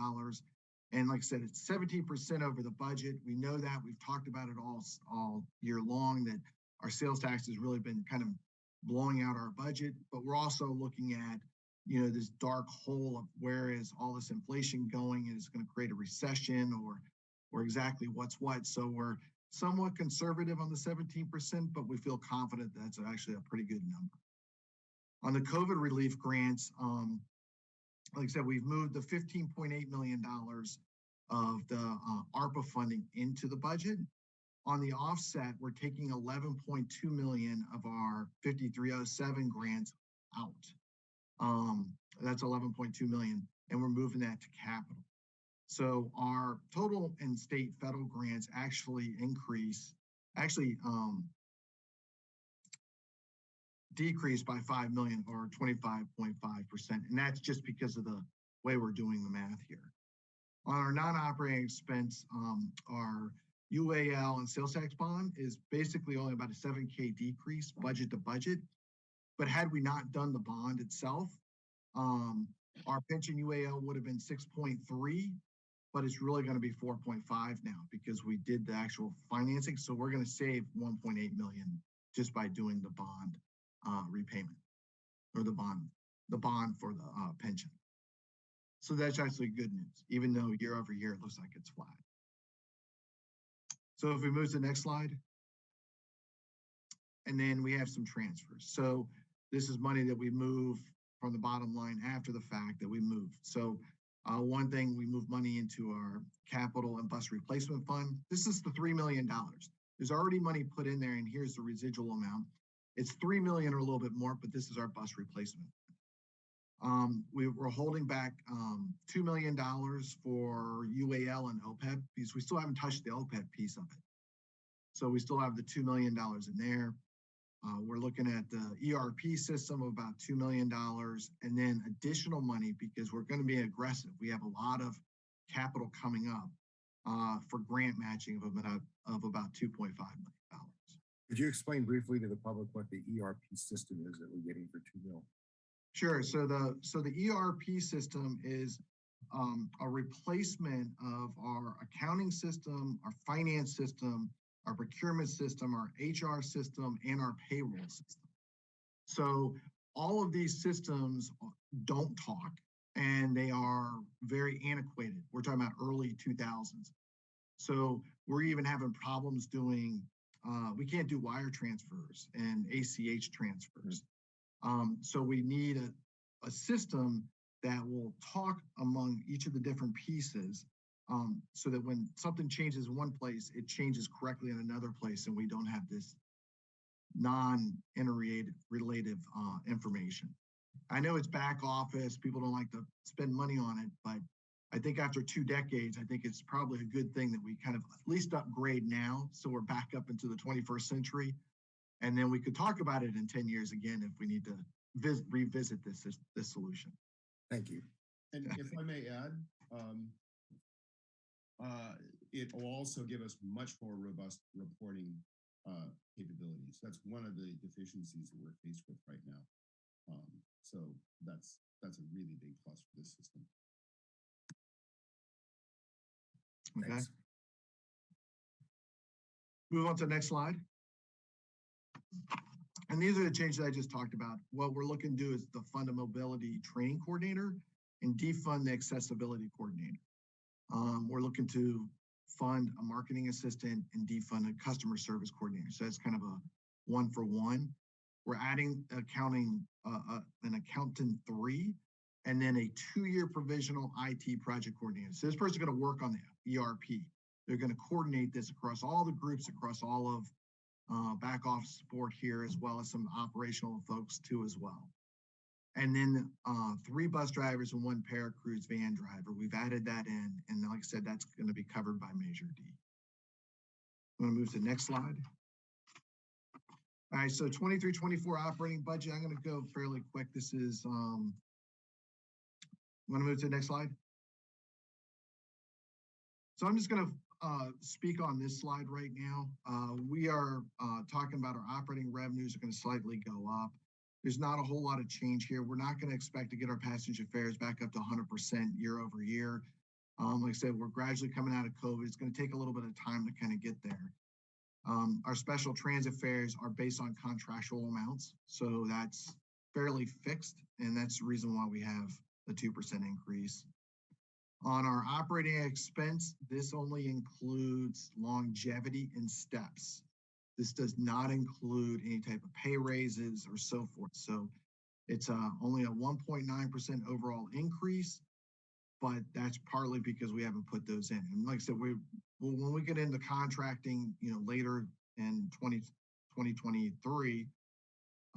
And like I said, it's 17% over the budget. We know that. We've talked about it all, all year long that our sales tax has really been kind of blowing out our budget, but we're also looking at, you know, this dark hole of where is all this inflation going and it's going to create a recession or, or exactly what's what. So we're somewhat conservative on the 17%, but we feel confident that's actually a pretty good number. On the COVID relief grants, um, like I said, we've moved the $15.8 million of the uh, ARPA funding into the budget. On the offset, we're taking 11.2 million of our 5307 grants out. Um, that's 11.2 million, and we're moving that to capital. So our total and state federal grants actually increase, actually um, decreased by 5 million or 25.5%. And that's just because of the way we're doing the math here. On our non-operating expense, um, our UAL and sales tax bond is basically only about a 7K decrease budget to budget. But had we not done the bond itself, um, our pension UAL would have been 6.3, but it's really going to be 4.5 now because we did the actual financing. So we're going to save 1.8 million just by doing the bond uh, repayment or the bond, the bond for the uh, pension. So that's actually good news, even though year over year it looks like it's flat. So if we move to the next slide. And then we have some transfers. So this is money that we move from the bottom line after the fact that we move. So uh, one thing, we move money into our capital and bus replacement fund. This is the $3 million. There's already money put in there and here's the residual amount. It's 3 million or a little bit more, but this is our bus replacement. Um, we, are holding back um, $2 million for UAL and OPEB because we still haven't touched the OPEB piece of it. So we still have the $2 million in there. Uh, we're looking at the ERP system of about $2 million and then additional money because we're going to be aggressive. We have a lot of capital coming up uh, for grant matching of about, of about $2.5 million.
Could you explain briefly to the public what the ERP system is that we're getting for two mil?
Sure. So the so the ERP system is um, a replacement of our accounting system, our finance system, our procurement system, our HR system, and our payroll system. So all of these systems don't talk and they are very antiquated. We're talking about early 2000s. So we're even having problems doing, uh, we can't do wire transfers and ACH transfers. Um, so we need a, a system that will talk among each of the different pieces um, so that when something changes in one place, it changes correctly in another place and we don't have this non-interrelated uh, information. I know it's back office, people don't like to spend money on it, but I think after two decades, I think it's probably a good thing that we kind of at least upgrade now so we're back up into the 21st century and then we could talk about it in 10 years again if we need to visit, revisit this, this, this solution.
Thank you.
And if I may add, um, uh, it will also give us much more robust reporting uh, capabilities. That's one of the deficiencies that we're faced with right now. Um, so that's that's a really big plus for this system.
Okay.
Thanks.
Move on to the next slide. And these are the changes I just talked about. What we're looking to do is the fund a mobility training coordinator and defund the accessibility coordinator. Um, we're looking to fund a marketing assistant and defund a customer service coordinator. So that's kind of a one for one. We're adding accounting, uh, uh, an accountant three, and then a two-year provisional IT project coordinator. So this person's gonna work on the ERP. They're gonna coordinate this across all the groups, across all of uh, back office support here, as well as some operational folks too as well. And then uh, three bus drivers and one ParaCruz van driver. We've added that in, and like I said, that's gonna be covered by Measure D. I'm gonna move to the next slide. All right, so 23, 24 operating budget, I'm gonna go fairly quick. This is, um, want to move to the next slide? So I'm just gonna, uh, speak on this slide right now. Uh, we are, uh, talking about our operating revenues are gonna slightly go up. There's not a whole lot of change here. We're not gonna expect to get our passenger fares back up to hundred percent year over year. Um, like I said, we're gradually coming out of COVID. It's gonna take a little bit of time to kind of get there. Um, our special transit fares are based on contractual amounts, so that's fairly fixed, and that's the reason why we have the two percent increase. On our operating expense, this only includes longevity and steps. This does not include any type of pay raises or so forth. So it's uh, only a one point nine percent overall increase, but that's partly because we haven't put those in. And like I said, we, well, when we get into contracting, you know, later in 20, 2023,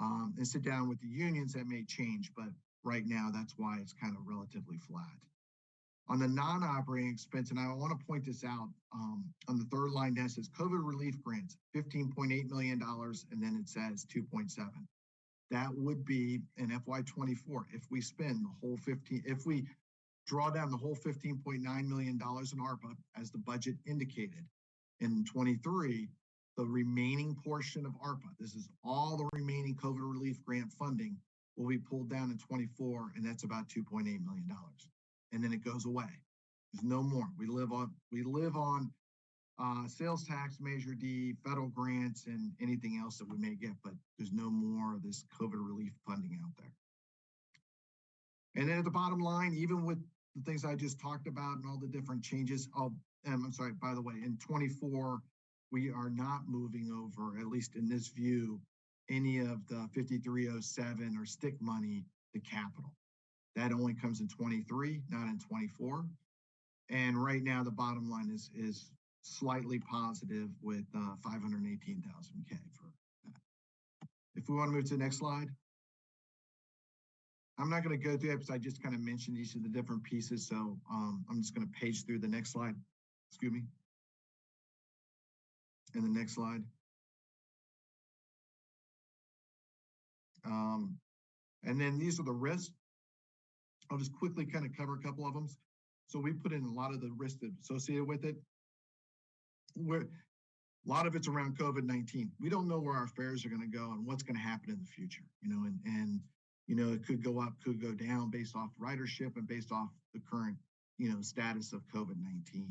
um, and sit down with the unions, that may change, but right now, that's why it's kind of relatively flat. On the non-operating expense, and I want to point this out, um, on the third line, that says COVID relief grants, fifteen point eight million dollars, and then it says two point seven. That would be in FY twenty-four, if we spend the whole fifteen, if we draw down the whole fifteen point nine million dollars in ARPA as the budget indicated. In twenty-three, the remaining portion of ARPA, this is all the remaining COVID relief grant funding, will be pulled down in twenty-four, and that's about two point eight million dollars. And then it goes away. There's no more. We live on, we live on uh, sales tax, Measure D, federal grants, and anything else that we may get, but there's no more of this COVID relief funding out there. And then at the bottom line, even with the things I just talked about and all the different changes, oh, um, I'm sorry, by the way, in twenty-four, we are not moving over, at least in this view, any of the fifty-three oh seven or STIC money to capital. That only comes in twenty-three, not in twenty-four. And right now, the bottom line is, is slightly positive with, uh, five hundred and eighteen thousand K for that. If we want to move to the next slide. I'm not going to go through it because I just kind of mentioned each of the different pieces, so, um, I'm just going to page through the next slide. Excuse me. And the next slide. Um, and then these are the risks. I'll just quickly kind of cover a couple of them. So we put in a lot of the risks associated with it. Where a lot of it's around COVID-19. We don't know where our fares are going to go and what's going to happen in the future, you know, and, and, you know, it could go up, could go down based off ridership and based off the current, you know, status of COVID-19.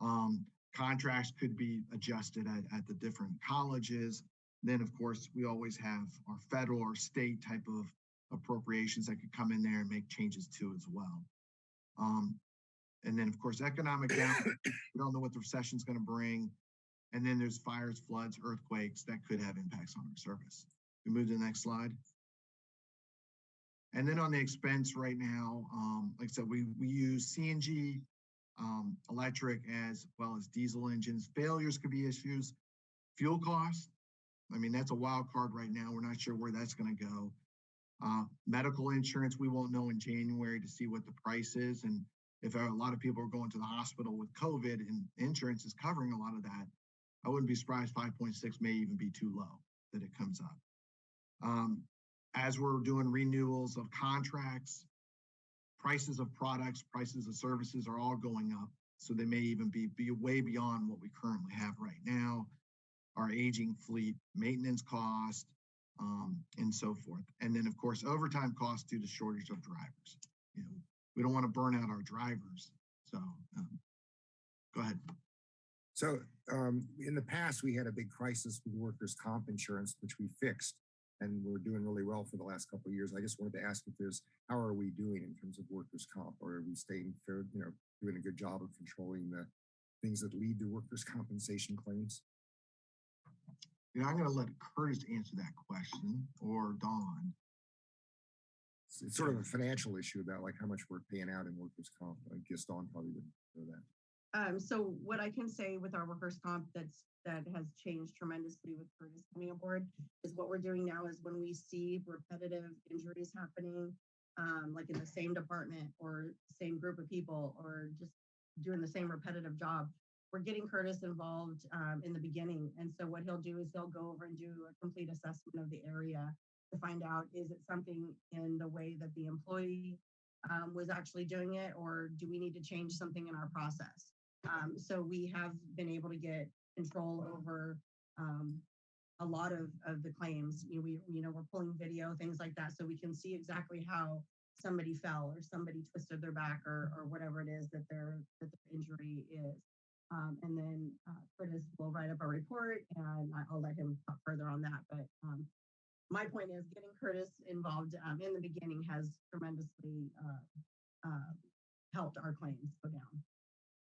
Um, contracts could be adjusted at, at the different colleges. Then, of course, we always have our federal or state type of appropriations that could come in there and make changes too as well. Um, and then, of course, economic down, we don't know what the recession is going to bring. And then there's fires, floods, earthquakes that could have impacts on our service. We move to the next slide. And then on the expense right now, um, like I said, we, we use CNG, um, electric as well as diesel engines. Failures could be issues. Fuel costs, I mean, that's a wild card right now. We're not sure where that's going to go. Uh, medical insurance, we won't know in January to see what the price is. And if a lot of people are going to the hospital with COVID and insurance is covering a lot of that, I wouldn't be surprised 5.6 may even be too low that it comes up. Um, as we're doing renewals of contracts, prices of products, prices of services are all going up. So they may even be, be way beyond what we currently have right now. Our aging fleet, maintenance cost, um, and so forth. And then of course, overtime costs due to shortage of drivers. You know, we don't want to burn out our drivers. So um, go ahead.
So um, in the past, we had a big crisis with workers' comp insurance, which we fixed, and we're doing really well for the last couple of years. I just wanted to ask if there's how are we doing in terms of workers' comp, or are we staying fair, you know, doing a good job of controlling the things that lead to workers' compensation claims?
You know, I'm gonna let Curtis answer that question or Dawn.
It's, it's sort of a financial issue about like how much we're paying out in workers' comp. I guess Dawn probably would know that.
Um, so what I can say with our workers' comp that's, that has changed tremendously with Curtis coming aboard is what we're doing now is when we see repetitive injuries happening, um, like in the same department or same group of people or just doing the same repetitive job, we're getting Curtis involved, um, in the beginning. And so what he'll do is he'll go over and do a complete assessment of the area to find out, is it something in the way that the employee um, was actually doing it, or do we need to change something in our process? Um, so we have been able to get control over um, a lot of, of the claims. You know, we, you know, we're pulling video, things like that, so we can see exactly how somebody fell or somebody twisted their back or, or whatever it is that their, that their injury is. Um, and then uh, Curtis will write up a report and I'll let him talk further on that. But um, my point is getting Curtis involved um, in the beginning has tremendously uh, uh, helped our claims go down.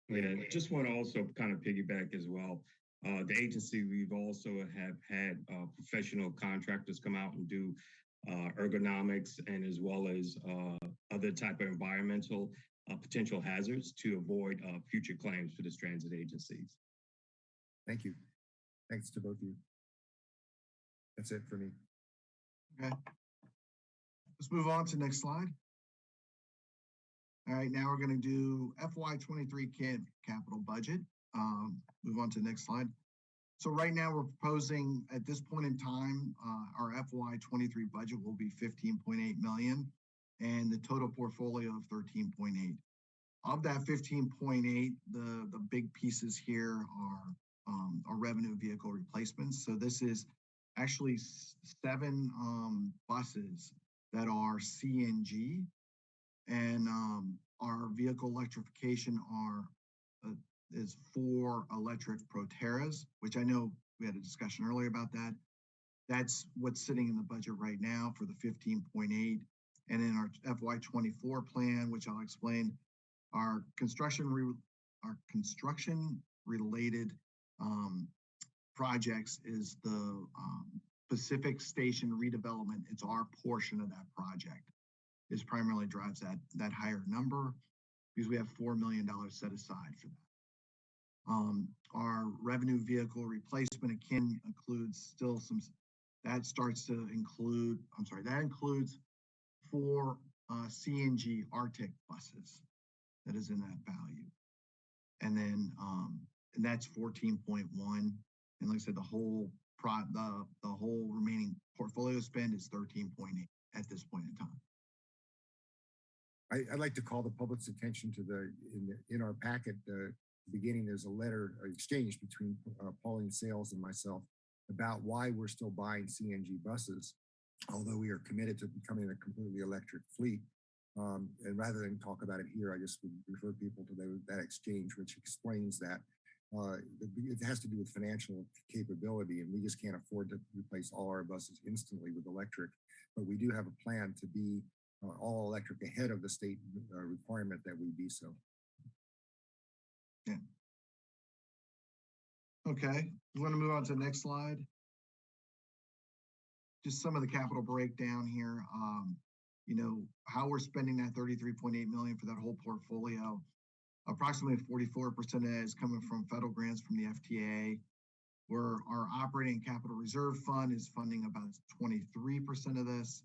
Yeah, just want to also kind of piggyback as well. Uh, the agency, we've also have had uh, professional contractors come out and do uh, ergonomics and as well as other type of environmental uh, potential hazards to avoid uh, future claims for the transit agencies.
Thank you. Thanks to both of you. That's it for me.
Okay. Let's move on to next slide. All right, now we're gonna do FY twenty-three CAD capital budget. Um, move on to the next slide. So right now, we're proposing, at this point in time, uh, our FY twenty-three budget will be fifteen point eight million and the total portfolio of thirteen point eight. Of that fifteen point eight, the, the big pieces here are, um, our revenue vehicle replacements. So this is actually seven, um, buses that are CNG. And, um, our vehicle electrification are, uh, is four electric Proterras, which I know we had a discussion earlier about that. That's what's sitting in the budget right now for the fifteen point eight. And in our FY twenty-four plan, which I'll explain, our construction, re- our construction related, um, projects is the, um, Pacific Station redevelopment. It's our portion of that project. This primarily drives that, that higher number because we have $4 million set aside for that. Um, our revenue vehicle replacement again includes still some, that starts to include, I'm sorry, that includes four, uh, CNG Arctic buses that is in that value. And then, um, and that's fourteen point one. And like I said, the whole pro, the, the whole remaining portfolio spend is thirteen point eight at this point in time.
I, I'd like to call the public's attention to the, in, the- in our packet, uh, beginning, there's a letter uh, exchange between uh, Pauline Sales and myself about why we're still buying CNG buses, although we are committed to becoming a completely electric fleet. Um, and rather than talk about it here, I just would refer people to the, that exchange, which explains that. Uh, it has to do with financial capability, and we just can't afford to replace all our buses instantly with electric. But we do have a plan to be uh, all electric ahead of the state uh, requirement that we be so.
Okay, we want to move on to the next slide. Just some of the capital breakdown here, um, you know, how we're spending that thirty-three point eight million for that whole portfolio. Approximately forty-four percent of that is coming from federal grants from the FTA. Where our operating capital reserve fund is funding about twenty-three percent of this.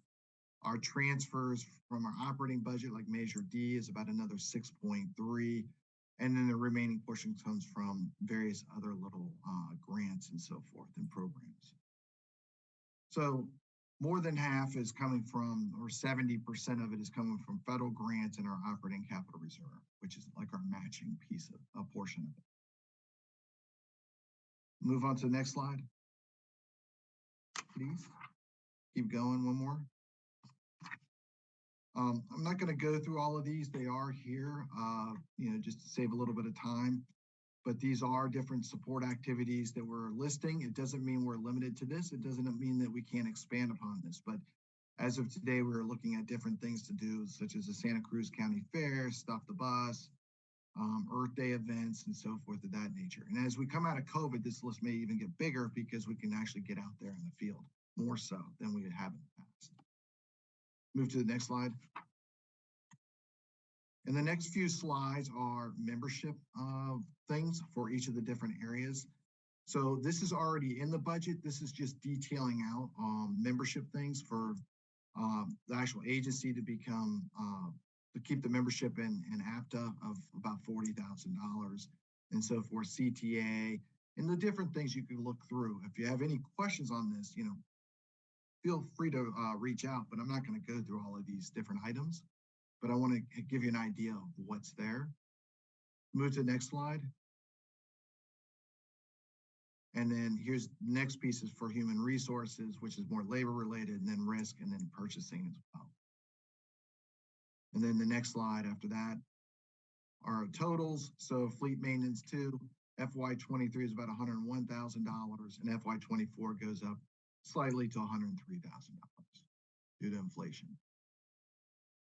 Our transfers from our operating budget, like Measure D, is about another six point three. And then the remaining portion comes from various other little uh, grants and so forth and programs. So more than half is coming from, or seventy percent of it is coming from federal grants and our operating capital reserve, which is like our matching piece of, a portion of it. Move on to the next slide. Please. Keep going, one more. Um, I'm not gonna go through all of these. They are here, uh, you know, just to save a little bit of time. But these are different support activities that we're listing. It doesn't mean we're limited to this. It doesn't mean that we can't expand upon this, but as of today, we're looking at different things to do, such as the Santa Cruz County Fair, Stop the Bus, um, Earth Day events and so forth of that nature. And as we come out of COVID, this list may even get bigger because we can actually get out there in the field more so than we have in the past. Move to the next slide. And the next few slides are membership uh, things for each of the different areas. So this is already in the budget. This is just detailing out um, membership things for um, the actual agency to become uh, to keep the membership in, in APTA of about $40,000 and so forth, CTA, and the different things you can look through. If you have any questions on this, you know, feel free to uh, reach out, but I'm not going to go through all of these different items, but I want to give you an idea of what's there. Move to the next slide. And then here's next piece is for human resources, which is more labor related, and then risk, and then purchasing as well. And then the next slide after that are totals. So fleet maintenance two, FY23 is about $101,000 and FY24 goes up slightly to $103,000 due to inflation.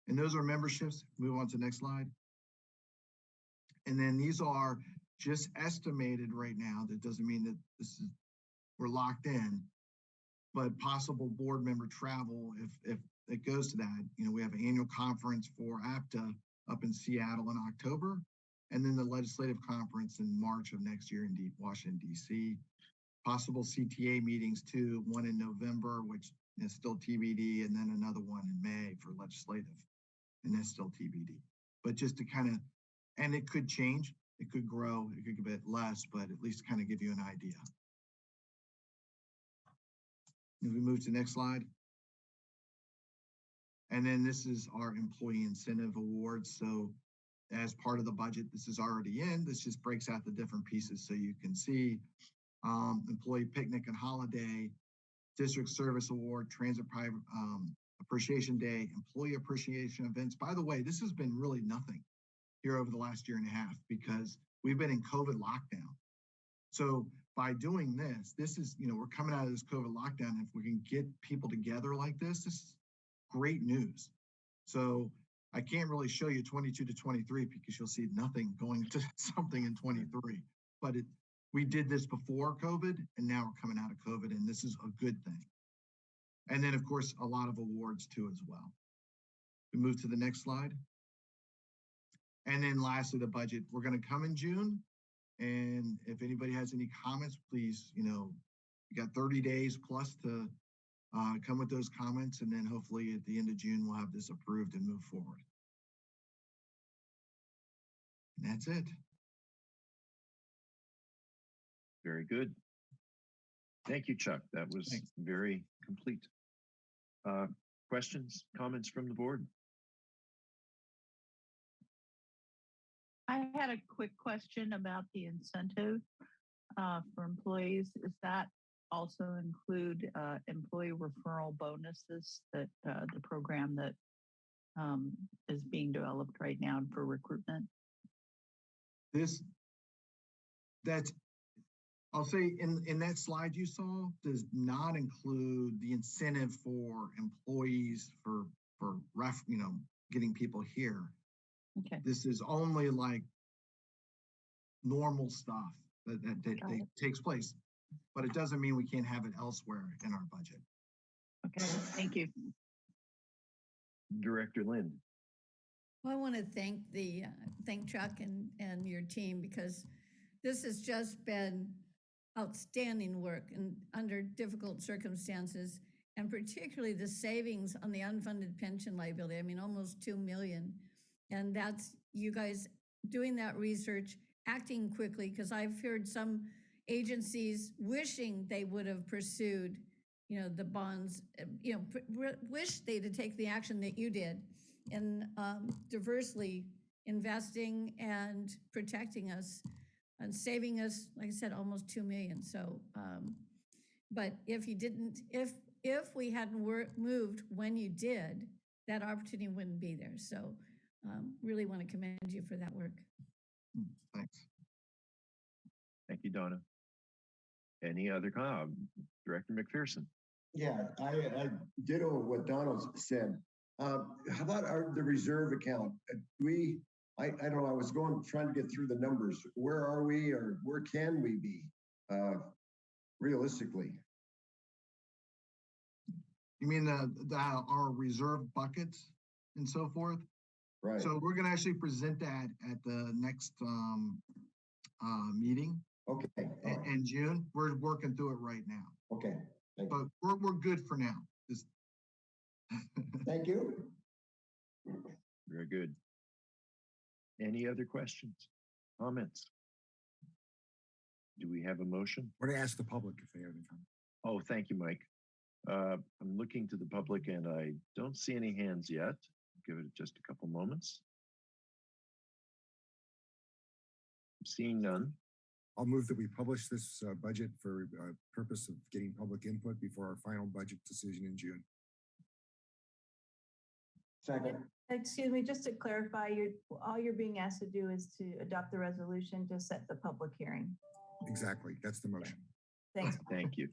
And those are memberships. Move on to the next slide. And then these are just estimated right now. That doesn't mean that this is we're locked in, but possible board member travel if if it goes to that. You know, we have an annual conference for APTA up in Seattle in October, and then the legislative conference in March of next year in Washington, D.C. Possible CTA meetings too, one in November, which is still TBD, and then another one in May for legislative, and that's still TBD. But just to kind of, and it could change, it could grow, it could get less, but at least kind of give you an idea. If we move to the next slide. And then this is our employee incentive awards. So as part of the budget, this is already in. This just breaks out the different pieces so you can see um, employee picnic and holiday, district service award, transit private um, appreciation day, employee appreciation events. By the way, this has been really nothing here over the last year and a half because we've been in COVID lockdown. So by doing this, this is, you know, we're coming out of this COVID lockdown. If we can get people together like this, this is great news. So I can't really show you 22 to 23 because you'll see nothing going to something in 23. But it, we did this before COVID and now we're coming out of COVID and this is a good thing. And then of course, a lot of awards too as well. We move to the next slide. And then lastly, the budget, we're gonna come in June. And if anybody has any comments, please, you know, you got 30 days plus to uh, come with those comments. And then hopefully at the end of June, we'll have this approved and move forward. And that's it.
Very good. Thank you, Chuck. That was
Thanks.
very complete. Uh, questions, comments from the board?
I had a quick question about the incentive uh, for employees. Is that also include uh, employee referral bonuses that uh, the program that um, is being developed right now for recruitment?
This, that's, I'll say in, in that slide you saw does not include the incentive for employees for, for ref, you know, getting people here.
Okay.
This is only like normal stuff that, that, that, that takes place. But it doesn't mean we can't have it elsewhere in our budget.
Okay, thank you.
Director Lind.
Well, I want to thank the, uh, thank Chuck and, and your team because this has just been outstanding work and under difficult circumstances. And particularly the savings on the unfunded pension liability, I mean, almost 2 million. And that's you guys doing that research, acting quickly, because I've heard some agencies wishing they would have pursued, you know, the bonds, uh, you know, wish they to take the action that you did in um, diversely investing and protecting us and saving us, like I said, almost 2 million. So, um, but if you didn't, if, if we hadn't wor- moved when you did, that opportunity wouldn't be there. So um, really want to commend you for that work.
Thanks.
Thank you, Donna. Any other, com- Director McPherson?
Yeah, I, I ditto what Donald said. Uh, how about our, the reserve account? Uh, We, I, I don't know, I was going, trying to get through the numbers. Where are we or where can we be? Uh, realistically?
You mean the, the, our reserve buckets and so forth?
Right.
So we're gonna actually present that at the next, um, uh, meeting
Okay, all
in,
right,
in June. We're working through it right now,
okay, thank
but
you.
we're, we're good for now. Just-
Thank you.
Very good. Any other questions, comments? Do we have a motion?
Want to ask the public if they have any comment?
Oh, thank you, Mike. Uh, I'm looking to the public and I don't see any hands yet. Give it just a couple moments. Seeing none.
I'll move that we publish this uh, budget for uh, purpose of getting public input before our final budget decision in June.
Second,
Excuse me, just to clarify, you're, all you're being asked to do is to adopt the resolution to set the public hearing.
Exactly, that's the motion.
Thanks.
Thank you.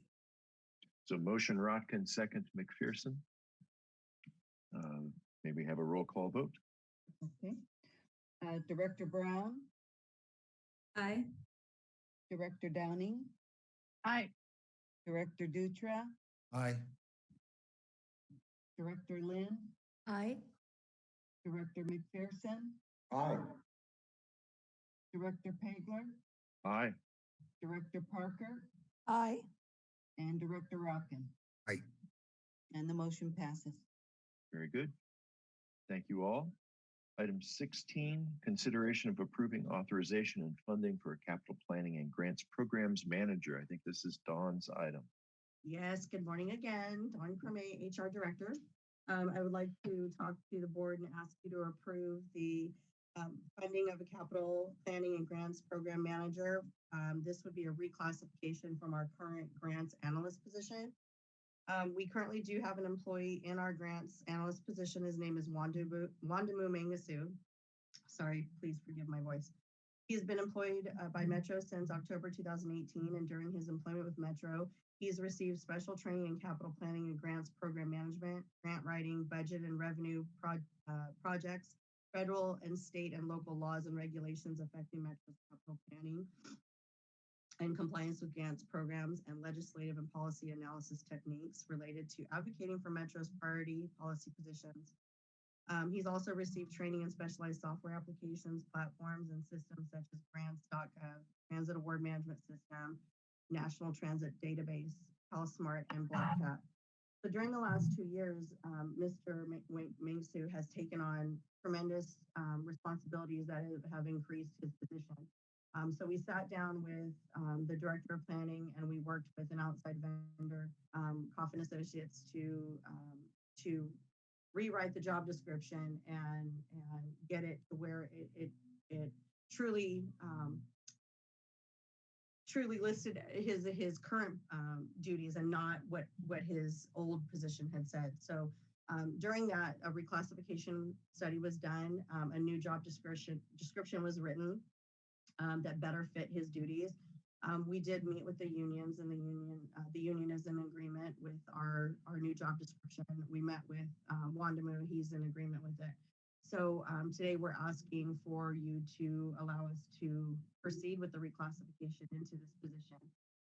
So motion Rotkin, second McPherson. Um, Maybe have a roll call vote.
Okay. Uh, Director Brown,
Aye.
Director Downing,
Aye.
Director Dutra,
Aye.
Director Lind,
Aye.
Director McPherson,
aye.
Director Pageler,
Aye.
Director Parker,
Aye.
and Director Rotkin.
Aye.
And the motion passes.
Very good. Thank you all. Item sixteen, consideration of approving authorization and funding for a capital planning and grants programs manager. I think this is Dawn's item.
Yes, good morning again. Dawn Creme, HR Director. Um, I would like to talk to the board and ask you to approve the um, funding of a capital planning and grants program manager. Um, this would be a reclassification from our current grants analyst position. Um, we currently do have an employee in our grants analyst position. His name is Wondimu Wondimu Mengistu. Sorry, please forgive my voice. He has been employed uh, by Metro since October 2018, and during his employment with Metro, he's received special training in capital planning and grants program management, grant writing, budget and revenue pro- uh, projects, federal and state and local laws and regulations affecting Metro's capital planning, and compliance with grants programs and legislative and policy analysis techniques related to advocating for Metro's priority policy positions. Um, he's also received training in specialized software applications, platforms, and systems such as grants.gov, Transit Award Management System, National Transit Database, CalSmart, and BlackCat. So during the last two years, um, Mr. Mengistu has taken on tremendous um, responsibilities that have- have increased his position. Um, so we sat down with um, the director of planning and we worked with an outside vendor, um, Koff & Associates, to um, to rewrite the job description and and get it to where it it, it truly um, truly listed his his current um, duties and not what what his old position had said. So um, during that, a reclassification study was done. Um, a new job description description was written um, that better fit his duties. Um, we did meet with the unions, and the union uh, the union is in agreement with our our new job description. We met with um, Wondimu; he's in agreement with it. So um, today we're asking for you to allow us to proceed with the reclassification into this position.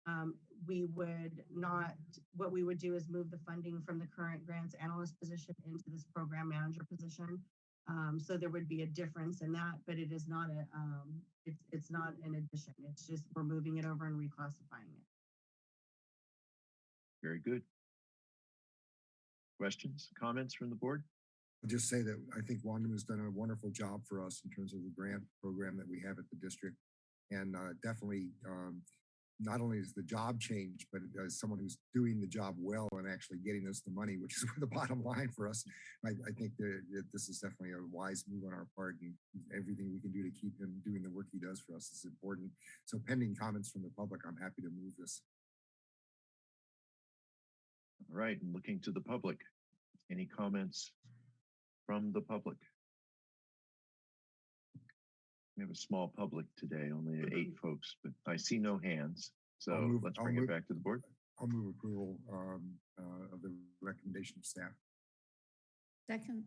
Um, we would not, what we would do is move the funding from the current grants analyst position into this program manager position. Um, so there would be a difference in that, but it is not a, um, it's, it's not an addition. It's just, we're moving it over and reclassifying it.
Very good. Questions, comments from the board?
Just say that I think Wandam has done a wonderful job for us in terms of the grant program that we have at the district. And uh, definitely, um, not only is the job changed, but as someone who's doing the job well and actually getting us the money, which is the bottom line for us, I, I think that, that this is definitely a wise move on our part and everything we can do to keep him doing the work he does for us is important. So pending comments from the public, I'm happy to move this.
All right, looking to the public, any comments from the public? We have a small public today, only eight folks, but I see no hands. So
I'll move-
let's
I'll
bring it back to the board.
I'll move approval um, uh, of the recommendation of staff.
Second.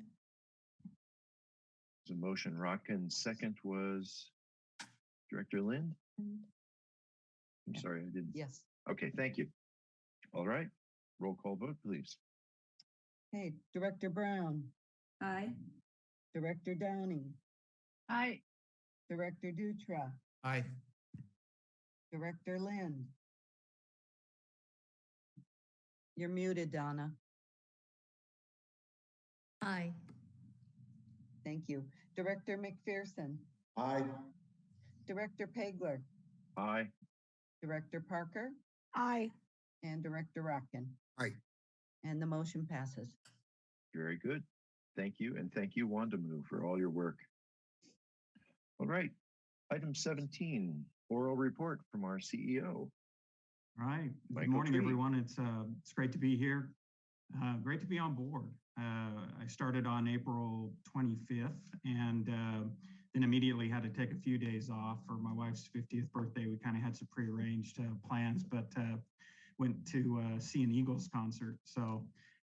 There's a motion, Rotkin. Second was Director Lind. I'm sorry, I didn't.
Yes.
Okay, thank you. All right, roll call vote, please.
Hey, Director Brown,
Aye.
Director Downing,
Aye.
Director Dutra,
Aye.
Director Lind. You're muted, Donna.
Aye.
Thank you. Director McPherson,
Aye.
Director Pageler,
Aye.
Director Parker,
Aye.
and Director Rotkin.
Aye.
And the motion passes.
Very good. Thank you, and thank you, Wondimu, for all your work. All right, item 17, oral report from our CEO.
All right. Good morning,
Tree.
everyone. It's uh, it's great to be here. Uh, great to be on board. Uh, I started on April 25th, and uh, then immediately had to take a few days off for my wife's 50th birthday. We kind of had some prearranged uh, plans, but uh, went to uh, see an Eagles concert. So,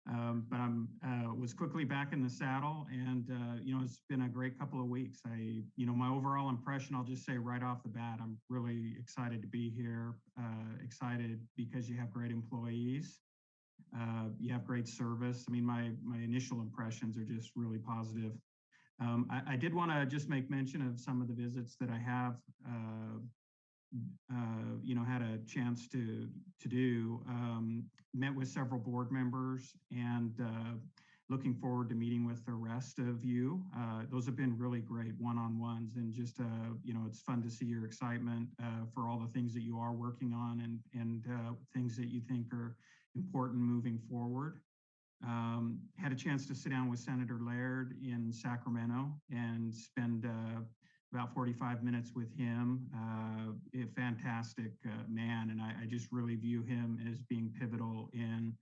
um, but I'm uh, was quickly back in the saddle, and uh, you know it's been a great couple of weeks. I, you know, my overall impression, I'll just say right off the bat, I'm really excited to be here. Uh, excited because you have great employees, uh, you have great service. I mean, my my initial impressions are just really positive. Um, I, I did want to just make mention of some of the visits that I have. Uh, you know, had a chance to to do. Um, met with several board members and uh, looking forward to meeting with the rest of you. Uh, those have been really great one-on-ones and just uh, you know, it's fun to see your excitement uh, for all the things that you are working on and and things that you think are important moving forward. Um, had a chance to sit down with Senator Laird in Sacramento and spend about 45 minutes with him. Uh, a fantastic uh, man, and I, I just really view him as being pivotal in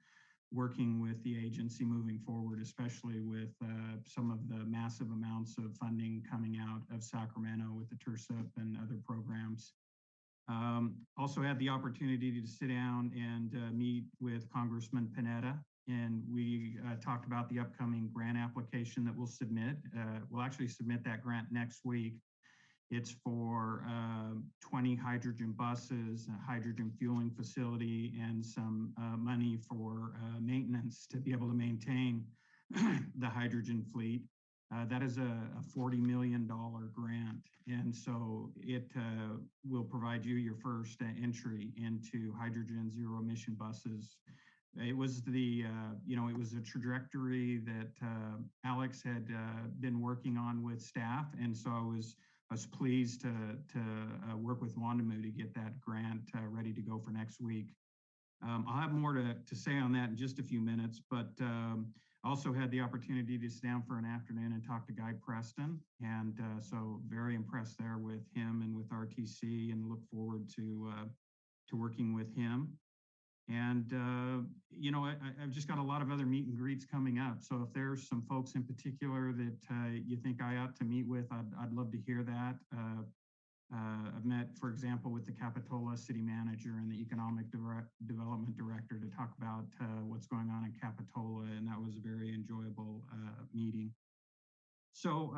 working with the agency moving forward, especially with uh, some of the massive amounts of funding coming out of Sacramento with the TIRCP and other programs. Um, also had the opportunity to sit down and uh, meet with Congressman Panetta, and we uh, talked about the upcoming grant application that we'll submit. Uh, we'll actually submit that grant next week. It's for um, 20 hydrogen buses, a hydrogen fueling facility, and some uh, money for uh, maintenance to be able to maintain the hydrogen fleet. Uh, that is a, a $40 million grant. And so it uh, will provide you your first uh, entry into hydrogen zero emission buses. It was the, uh, you know, it was a trajectory that uh, Alex had uh, been working on with staff. And so I was, I was pleased to, to uh, work with Wondimu to get that grant uh, ready to go for next week. Um, I'll have more to, to say on that in just a few minutes, but um, also had the opportunity to sit down for an afternoon and talk to Guy Preston. And uh, so very impressed there with him and with RTC and look forward to, uh, to working with him. And, uh, you know, I, I've just got a lot of other meet and greets coming up. So if there's some folks in particular that uh, you think I ought to meet with, I'd, I'd love to hear that. Uh, uh, I've met, for example, with the Capitola City Manager and the Economic Development Director to talk about uh, what's going on in Capitola, and that was a very enjoyable uh, meeting. So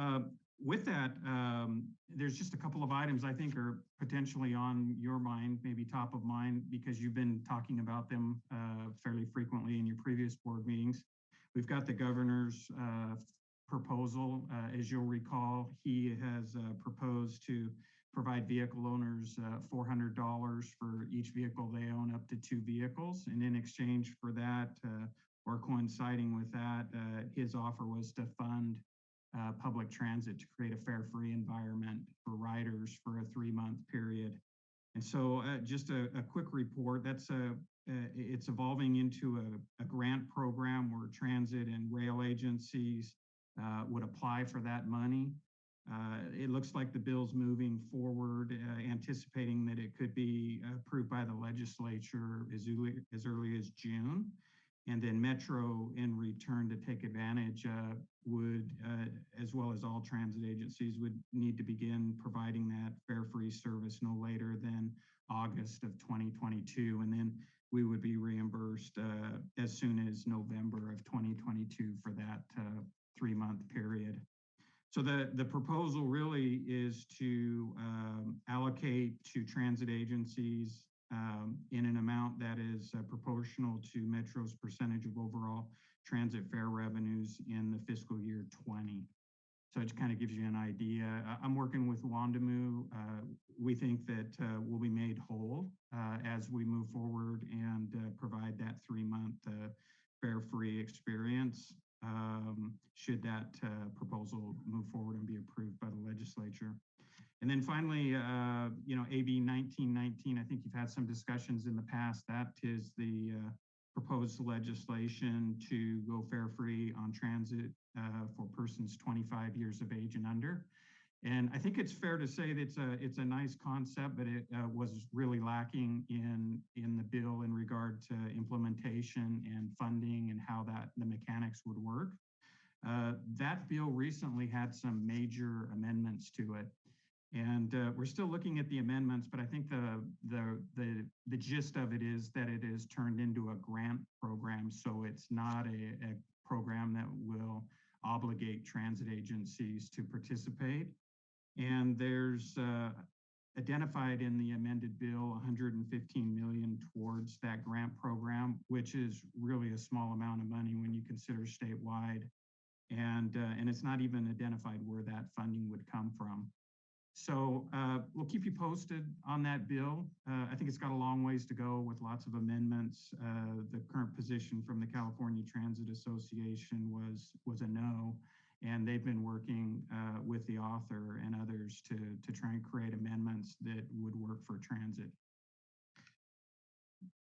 with that, um, there's just a couple of items I think are potentially on your mind, maybe top of mind, because you've been talking about them uh, fairly frequently in your previous board meetings. We've got the governor's uh, proposal. Uh, as you'll recall, he has uh, proposed to provide vehicle owners uh, $400 for each vehicle they own up to two vehicles. And in exchange for that, uh, or coinciding with that, his offer was to fund uh, public transit to create a fare free environment for riders for a three month period. And so uh, just a, a quick report, that's a, uh, it's evolving into a, a grant program where transit and rail agencies uh, would apply for that money. Uh, it looks like the bill's moving forward, uh, anticipating that it could be approved by the legislature as early as, early as June. And then Metro, in return to take advantage, uh, would, uh, as well as all transit agencies, would need to begin providing that fare-free service no later than August of 2022. And then we would be reimbursed uh, as soon as November of 2022 for that uh, three-month period. So the, the proposal really is to um, allocate to transit agencies um, in an amount that is uh, proportional to Metro's percentage of overall transit fare revenues in the fiscal year 20. So it just kind of gives you an idea. I'm working with Wondimu. Uh, we think that uh, we'll be made whole uh, as we move forward and uh, provide that three-month fare-free experience um, should that proposal move forward and be approved by the legislature. And then finally, uh, you know, AB 1919, I think you've had some discussions in the past. That is the uh, proposed legislation to go fare free on transit uh, for persons 25 years of age and under. And I think it's fair to say that it's a it's a nice concept, but it uh, was really lacking in in the bill in regard to implementation and funding and how that the mechanics would work. Uh, that bill recently had some major amendments to it. And uh, we're still looking at the amendments, but I think the, the, the, the gist of it is that it is turned into a grant program. So it's not a, a program that will obligate transit agencies to participate. And there's uh, identified in the amended bill 115 million towards that grant program, which is really a small amount of money when you consider statewide. And, uh, and it's not even identified where that funding would come from. So uh, we'll keep you posted on that bill. Uh, I think it's got a long ways to go with lots of amendments. Uh, the current position from the California Transit Association was was a no, and they've been working uh, with the author and others to to try and create amendments that would work for transit.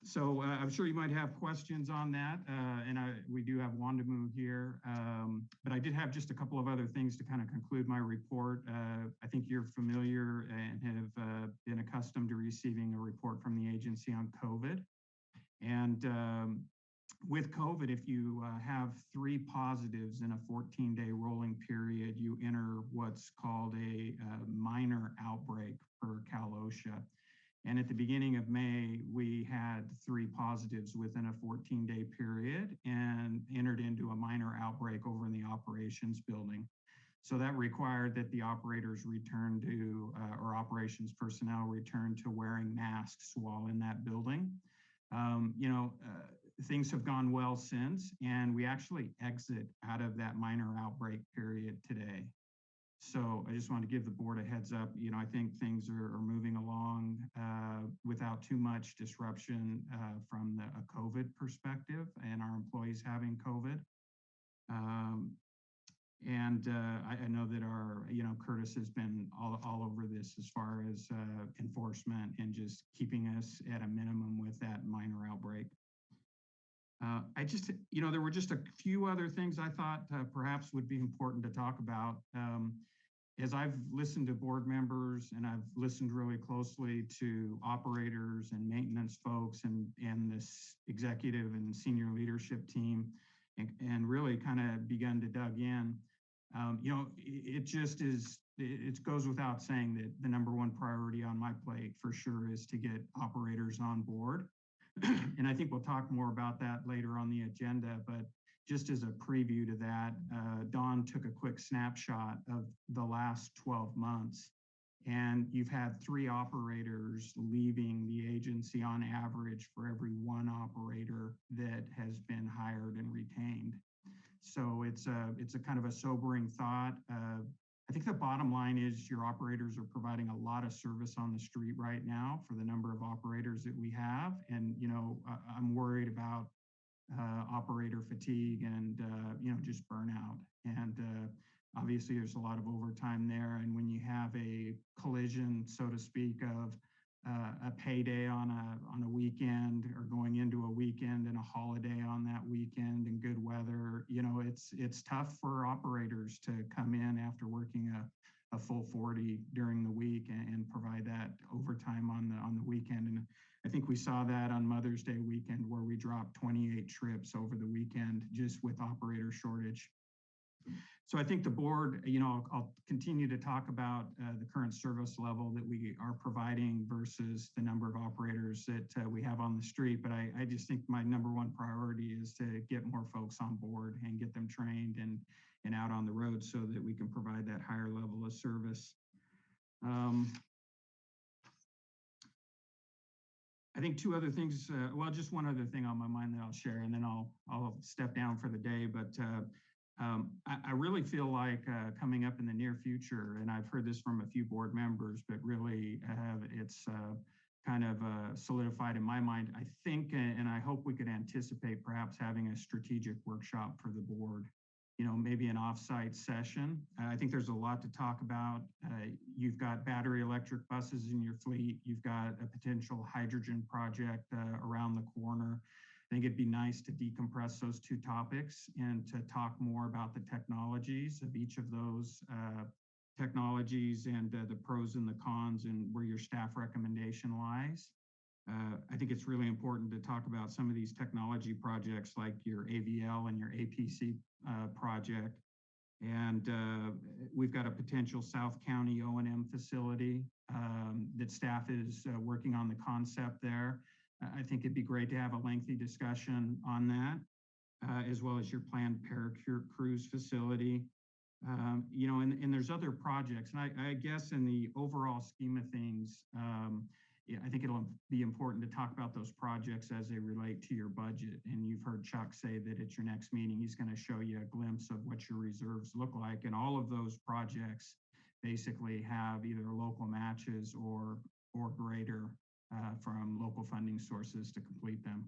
So uh, I'm sure you might have questions on that, uh, and I, we do have Wondimu here, um, but I did have just a couple of other things to kind of conclude my report. Uh, I think you're familiar and have uh, been accustomed to receiving a report from the agency on COVID. And um, with COVID, if you uh, have three positives in a 14-day rolling period, you enter what's called a uh, minor outbreak per Cal OSHA. And at the beginning of May, we had three positives within a 14 day period and entered into a minor outbreak over in the operations building. So that required that the operators return to, uh, or operations personnel return to wearing masks while in that building. Um, you know, uh, things have gone well since, and we actually exit out of that minor outbreak period today. So I just want to give the board a heads up. You know, I think things are, are moving along uh, without too much disruption uh, from the, a COVID perspective and our employees having COVID. Um, and uh, I, I, know that our, you know, Curtis has been all, all over this as far as uh, enforcement and just keeping us at a minimum with that minor outbreak. Uh, I just, you know, there were just a few other things I thought uh, perhaps would be important to talk about. Um, as I've listened to board members and I've listened really closely to operators and maintenance folks and, and this executive and senior leadership team and, and really kind of begun to dug in, um, you know, it, it just is, it, it goes without saying that the number one priority on my plate for sure is to get operators on board. and I think we'll talk more about that later on the agenda, but just as a preview to that, uh, Dawn took a quick snapshot of the last 12 months. And you've had three operators leaving the agency on average for every one operator that has been hired and retained. So it's a, it's a kind of a sobering thought. Uh, I think the bottom line is your operators are providing a lot of service on the street right now for the number of operators that we have. And, you know, I'm worried about uh, operator fatigue and uh, you know just burnout. And uh, obviously, there's a lot of overtime there. And when you have a collision, so to speak, of uh, a payday on a on a weekend or going into a weekend and a holiday on that weekend and good weather, you know, it's it's tough for operators to come in after working a, a full 40 during the week and, and provide that overtime on the on the weekend. And I think we saw that on Mother's Day weekend where we dropped 28 trips over the weekend just with operator shortage. So I think the board, you know, I'll, I'll continue to talk about uh, the current service level that we are providing versus the number of operators that uh, we have on the street. But I, I just think my number one priority is to get more folks on board and get them trained and and out on the road so that we can provide that higher level of service. Um, I think two other things, uh, well, just one other thing on my mind that I'll share, and then I'll, I'll step down for the day. But uh, um, I, I really feel like uh, coming up in the near future, and I've heard this from a few board members, but really have it's uh, kind of uh, solidified in my mind. I think, and I hope we could anticipate perhaps having a strategic workshop for the board you know, maybe an offsite session. I think there's a lot to talk about. Uh, you've got battery electric buses in your fleet. You've got a potential hydrogen project uh, around the corner. I think it'd be nice to decompress those two topics and to talk more about the technologies of each of those uh, technologies and uh, the pros and the cons and where your staff recommendation lies. Uh, I think it's really important to talk about some of these technology projects like your AVL and your APC uh, project. And uh, we've got a potential South County O&M facility um, that staff is uh, working on the concept there. I think it'd be great to have a lengthy discussion on that, uh, as well as your planned Paracure Cruise facility. Um, you know, and, and there's other projects. And I, I guess in the overall scheme of things, um, yeah, I think it'll be important to talk about those projects as they relate to your budget. And you've heard Chuck say that at your next meeting, he's going to show you a glimpse of what your reserves look like. And all of those projects basically have either local matches or, or greater uh, from local funding sources to complete them.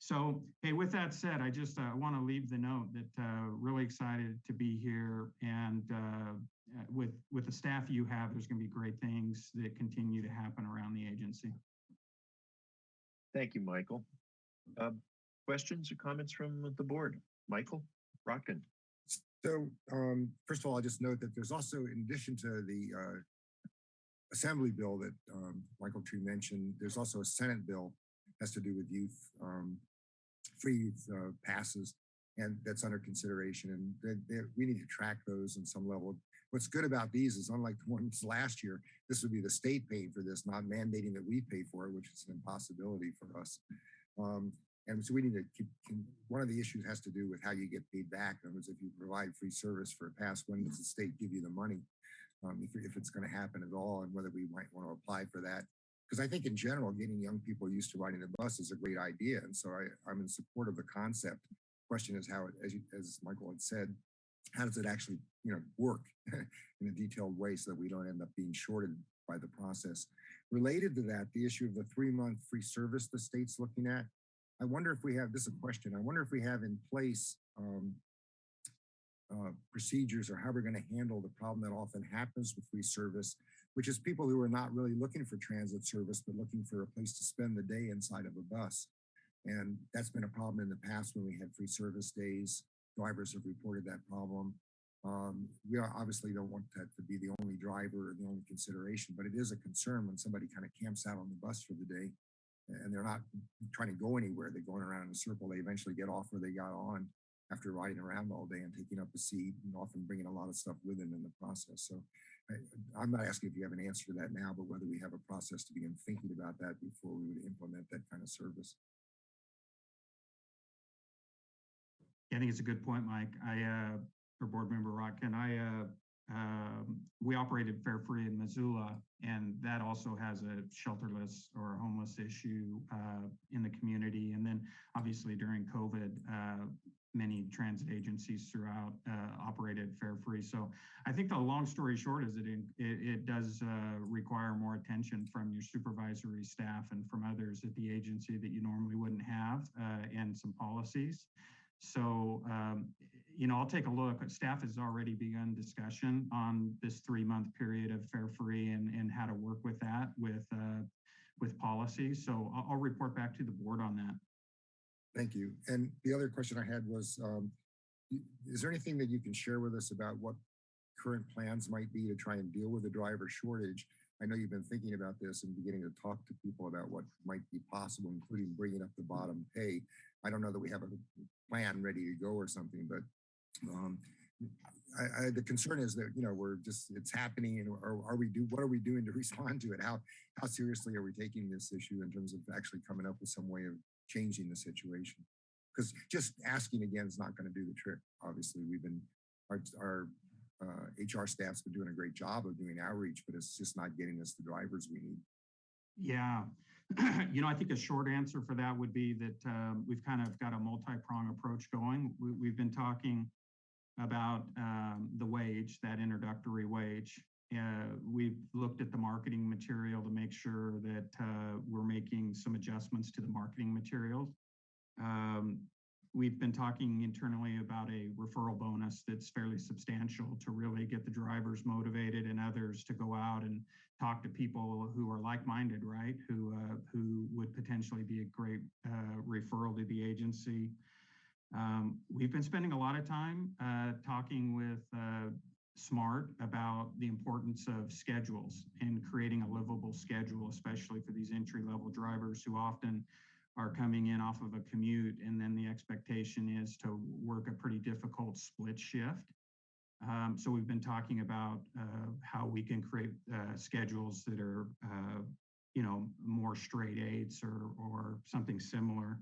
So, hey, with that said, I just uh, want to leave the note that uh, really excited to be here and uh, uh, with with the staff you have, there's going to be great things that continue to happen around the agency.
Thank you, Michael. Um, questions or comments from the board? Michael Rotkin.
So, um, first of all, I just note that there's also, in addition to the uh, assembly bill that um, Michael Tree mentioned, there's also a Senate bill has to do with youth, um, free youth uh, passes, and that's under consideration. And they, they, we need to track those on some level. What's good about these is unlike the ones last year, this would be the state paying for this, not mandating that we pay for it, which is an impossibility for us. Um, and so we need to keep, one of the issues has to do with how you get paid back. In other words, if you provide free service for a pass, when does the state give you the money? Um, if, if it's going to happen at all and whether we might want to apply for that. Because I think in general, getting young people used to riding the bus is a great idea. And so I, I'm in support of the concept. Question is how, it, as, you, as Michael had said, how does it actually you know work in a detailed way so that we don't end up being shorted by the process related to that the issue of the three month free service the state's looking at i wonder if we have this is a question i wonder if we have in place um, uh, procedures or how we're going to handle the problem that often happens with free service which is people who are not really looking for transit service but looking for a place to spend the day inside of a bus and that's been a problem in the past when we had free service days drivers have reported that problem. Um, we obviously don't want that to be the only driver or the only consideration, but it is a concern when somebody kind of camps out on the bus for the day and they're not trying to go anywhere. They're going around in a circle. They eventually get off where they got on after riding around all day and taking up a seat and often bringing a lot of stuff with them in the process. So I, I'm not asking if you have an answer to that now, but whether we have a process to begin thinking about that before we would implement that kind of service.
I think it's a good point, Mike. I, uh, or board member Rotkin, I, uh, um, we operated Fare Free in Missoula, and that also has a shelterless or a homeless issue uh, in the community. And then obviously during COVID, uh, many transit agencies throughout uh, operated Fare Free. So I think the long story short is it, it, it does uh, require more attention from your supervisory staff and from others at the agency that you normally wouldn't have uh, and some policies. So, um, you know, I'll take a look. Staff has already begun discussion on this three-month period of fare free and, and how to work with that with uh, with policy. So I'll, I'll, report back to the board on that.
Thank you. And the other question I had was, um, is there anything that you can share with us about what current plans might be to try and deal with the driver shortage? I know you've been thinking about this and beginning to talk to people about what might be possible, including bringing up the bottom pay. I don't know that we have a plan ready to go or something. But um, I, I, the concern is that you know we're just it's happening, and or are we do what are we doing to respond to it? How how seriously are we taking this issue in terms of actually coming up with some way of changing the situation? Because just asking again is not going to do the trick. Obviously, we've been our, our uh, HR staff's been doing a great job of doing outreach, but it's just not getting us the drivers we need.
Yeah. You know, I think a short answer for that would be that um, we've kind of got a multi-prong approach going. We, we've been talking about um, the wage, that introductory wage. Uh, we've looked at the marketing material to make sure that uh, we're making some adjustments to the marketing materials. Um, we've been talking internally about a referral bonus that's fairly substantial to really get the drivers motivated and others to go out and talk to people who are like-minded, right? Who uh, who would potentially be a great uh, referral to the agency. Um, we've been spending a lot of time uh, talking with uh, Smart about the importance of schedules and creating a livable schedule, especially for these entry-level drivers who often are coming in off of a commute, and then the expectation is to work a pretty difficult split shift. Um, so we've been talking about uh, how we can create uh, schedules that are, uh, you know, more straight eights or or something similar.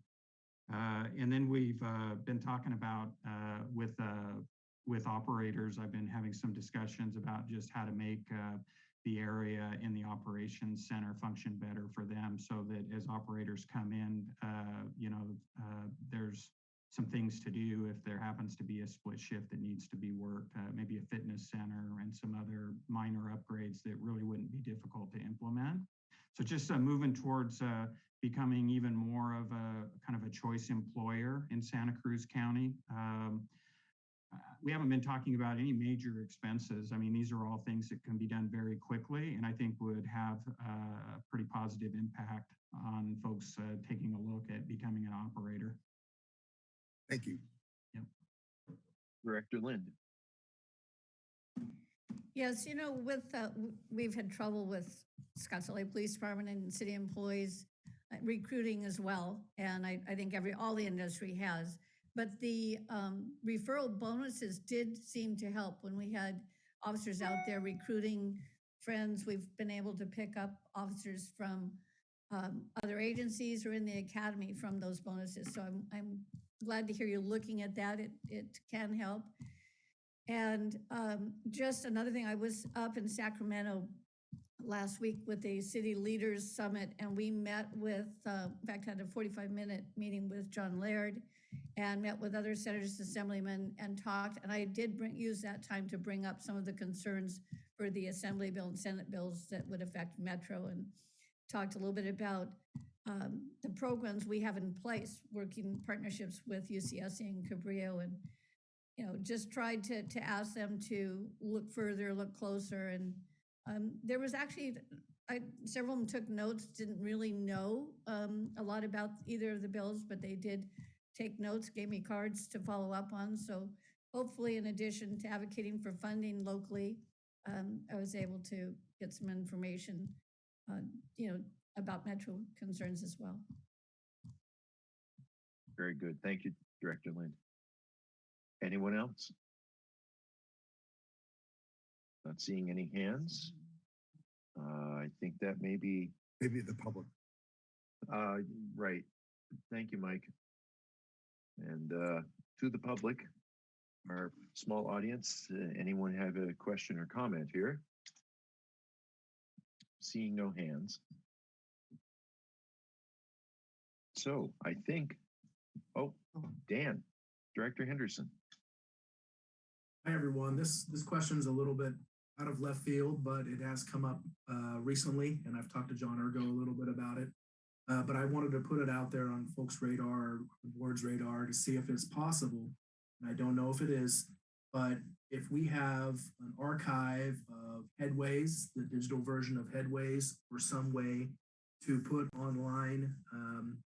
Uh, and then we've uh, been talking about uh, with with operators. I've been having some discussions about just how to make the area in the operations center function better for them so that as operators come in, uh, you know, uh, there's some things to do if there happens to be a split shift that needs to be worked, uh, maybe a fitness center and some other minor upgrades that really wouldn't be difficult to implement. So just uh, moving towards uh, becoming even more of a kind of a choice employer in Santa Cruz County. Um, uh, we haven't been talking about any major expenses. I mean, these are all things that can be done very quickly and I think would have uh, a pretty positive impact on folks uh, taking a look at becoming an operator.
Thank you.
Yep.
Director Lind.
Yes, you know, with, uh, we've had trouble with Scotts Valley Police Department and city employees uh, recruiting as well. And I, I think every, all the industry has. But the um, referral bonuses did seem to help when we had officers out there recruiting friends. We've been able to pick up officers from um, other agencies or in the academy from those bonuses. So I'm, I'm glad to hear you looking at that. It, it can help. And um, just another thing, I was up in Sacramento last week with the City Leaders Summit, and we met with, uh, in fact, had a 45 minute meeting with John Laird and met with other senators, assemblymen, and talked. And I did bring, use that time to bring up some of the concerns for the Assembly bill and Senate bills that would affect Metro and talked a little bit about um, the programs we have in place, working partnerships with UCSC and Cabrillo and you know, just tried to to ask them to look further, look closer. And um, there was actually, I, several of them took notes, didn't really know um, a lot about either of the bills, but they did take notes, gave me cards to follow up on. So hopefully, in addition to advocating for funding locally, um, I was able to get some information, uh, you know, about Metro concerns as well.
Very good. Thank you, Director Lind. Anyone else? Not seeing any hands. Uh, I think that may be,
Maybe the public.
uh, right. Thank you, Mike. And, uh, to the public, our small audience, uh, anyone have a question or comment here? Seeing no hands. So I think, oh, Dan, Director Henderson.
Hi, everyone. This, this question is a little bit out of left field, but it has come up uh, recently, and I've talked to John Urgo a little bit about it. Uh, but I wanted to put it out there on folks' radar, the board's radar, to see if it's possible. And I don't know if it is, but if we have an archive of headways, the digital version of headways, or some way to put online um,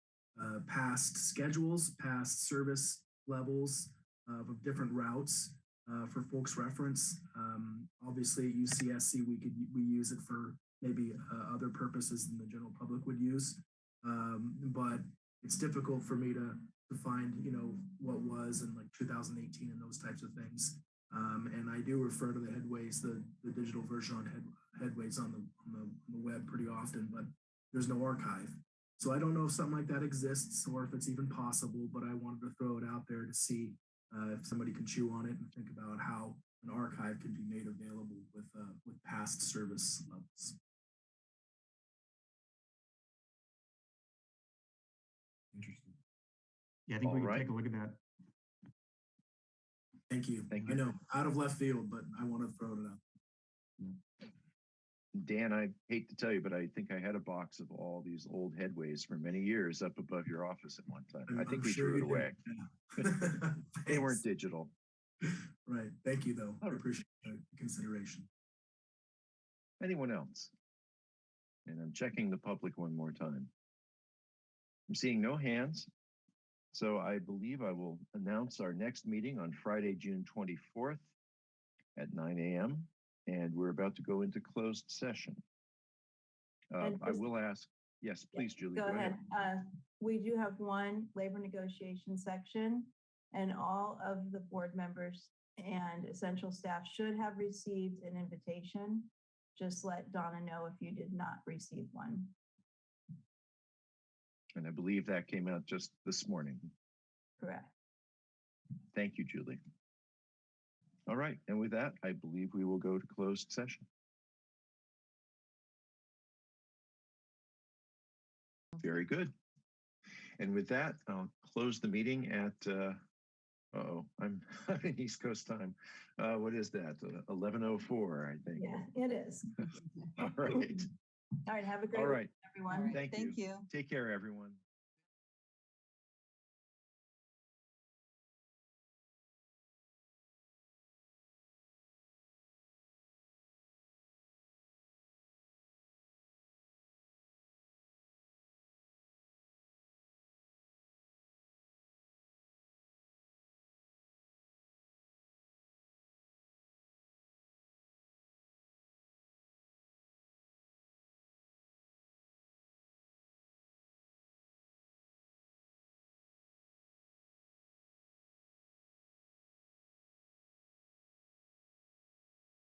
uh, past schedules, past service levels uh, of different routes uh, for folks reference. Um, obviously at UCSC, we could, we use it for maybe uh, other purposes than the general public would use. Um, but it's difficult for me to, to find, you know, what was in like 2018 and those types of things. Um, and I do refer to the headways, the, the digital version on head, headways on the, on the, on the web pretty often, but there's no archive. So I don't know if something like that exists or if it's even possible, but I wanted to throw it out there to see uh, if somebody can chew on it and think about how an archive can be made available with, uh, with past service levels.
Yeah, I think we
All
can
right.
take a look at that.
Thank you.
Thank you.
I
you.
know, out of left field, but I want to throw it out.
Dan, I hate to tell you, but I think I had a box of all these old headways for many years up above your office at one time. I
I'm-
think
I'm
we
sure
threw it away.
yeah.
They weren't digital.
Right. Thank you, though. I appreciate the consideration.
Anyone else? And I'm checking the public one more time. I'm seeing no hands. So I believe I will announce our next meeting on Friday, June 24th at 9 a.m. And we're about to go into closed session. Uh, I will ask, yes, please, Julie.
Go ahead. Uh, we do have one labor negotiation section and all of the board members and essential staff should have received an invitation. Just let Donna know if you did not receive one.
And I believe that came out just this morning.
Correct.
Thank you, Julie. All right, and with that, I believe we will go to closed session. Very good. And with that, I'll close the meeting at, uh, oh, I'm in East Coast time. Uh, what is that? Oh four, I think.
Yeah, it is.
All right.
All right. Have a great
All
week,
right.
everyone.
Thank you. Take care, everyone.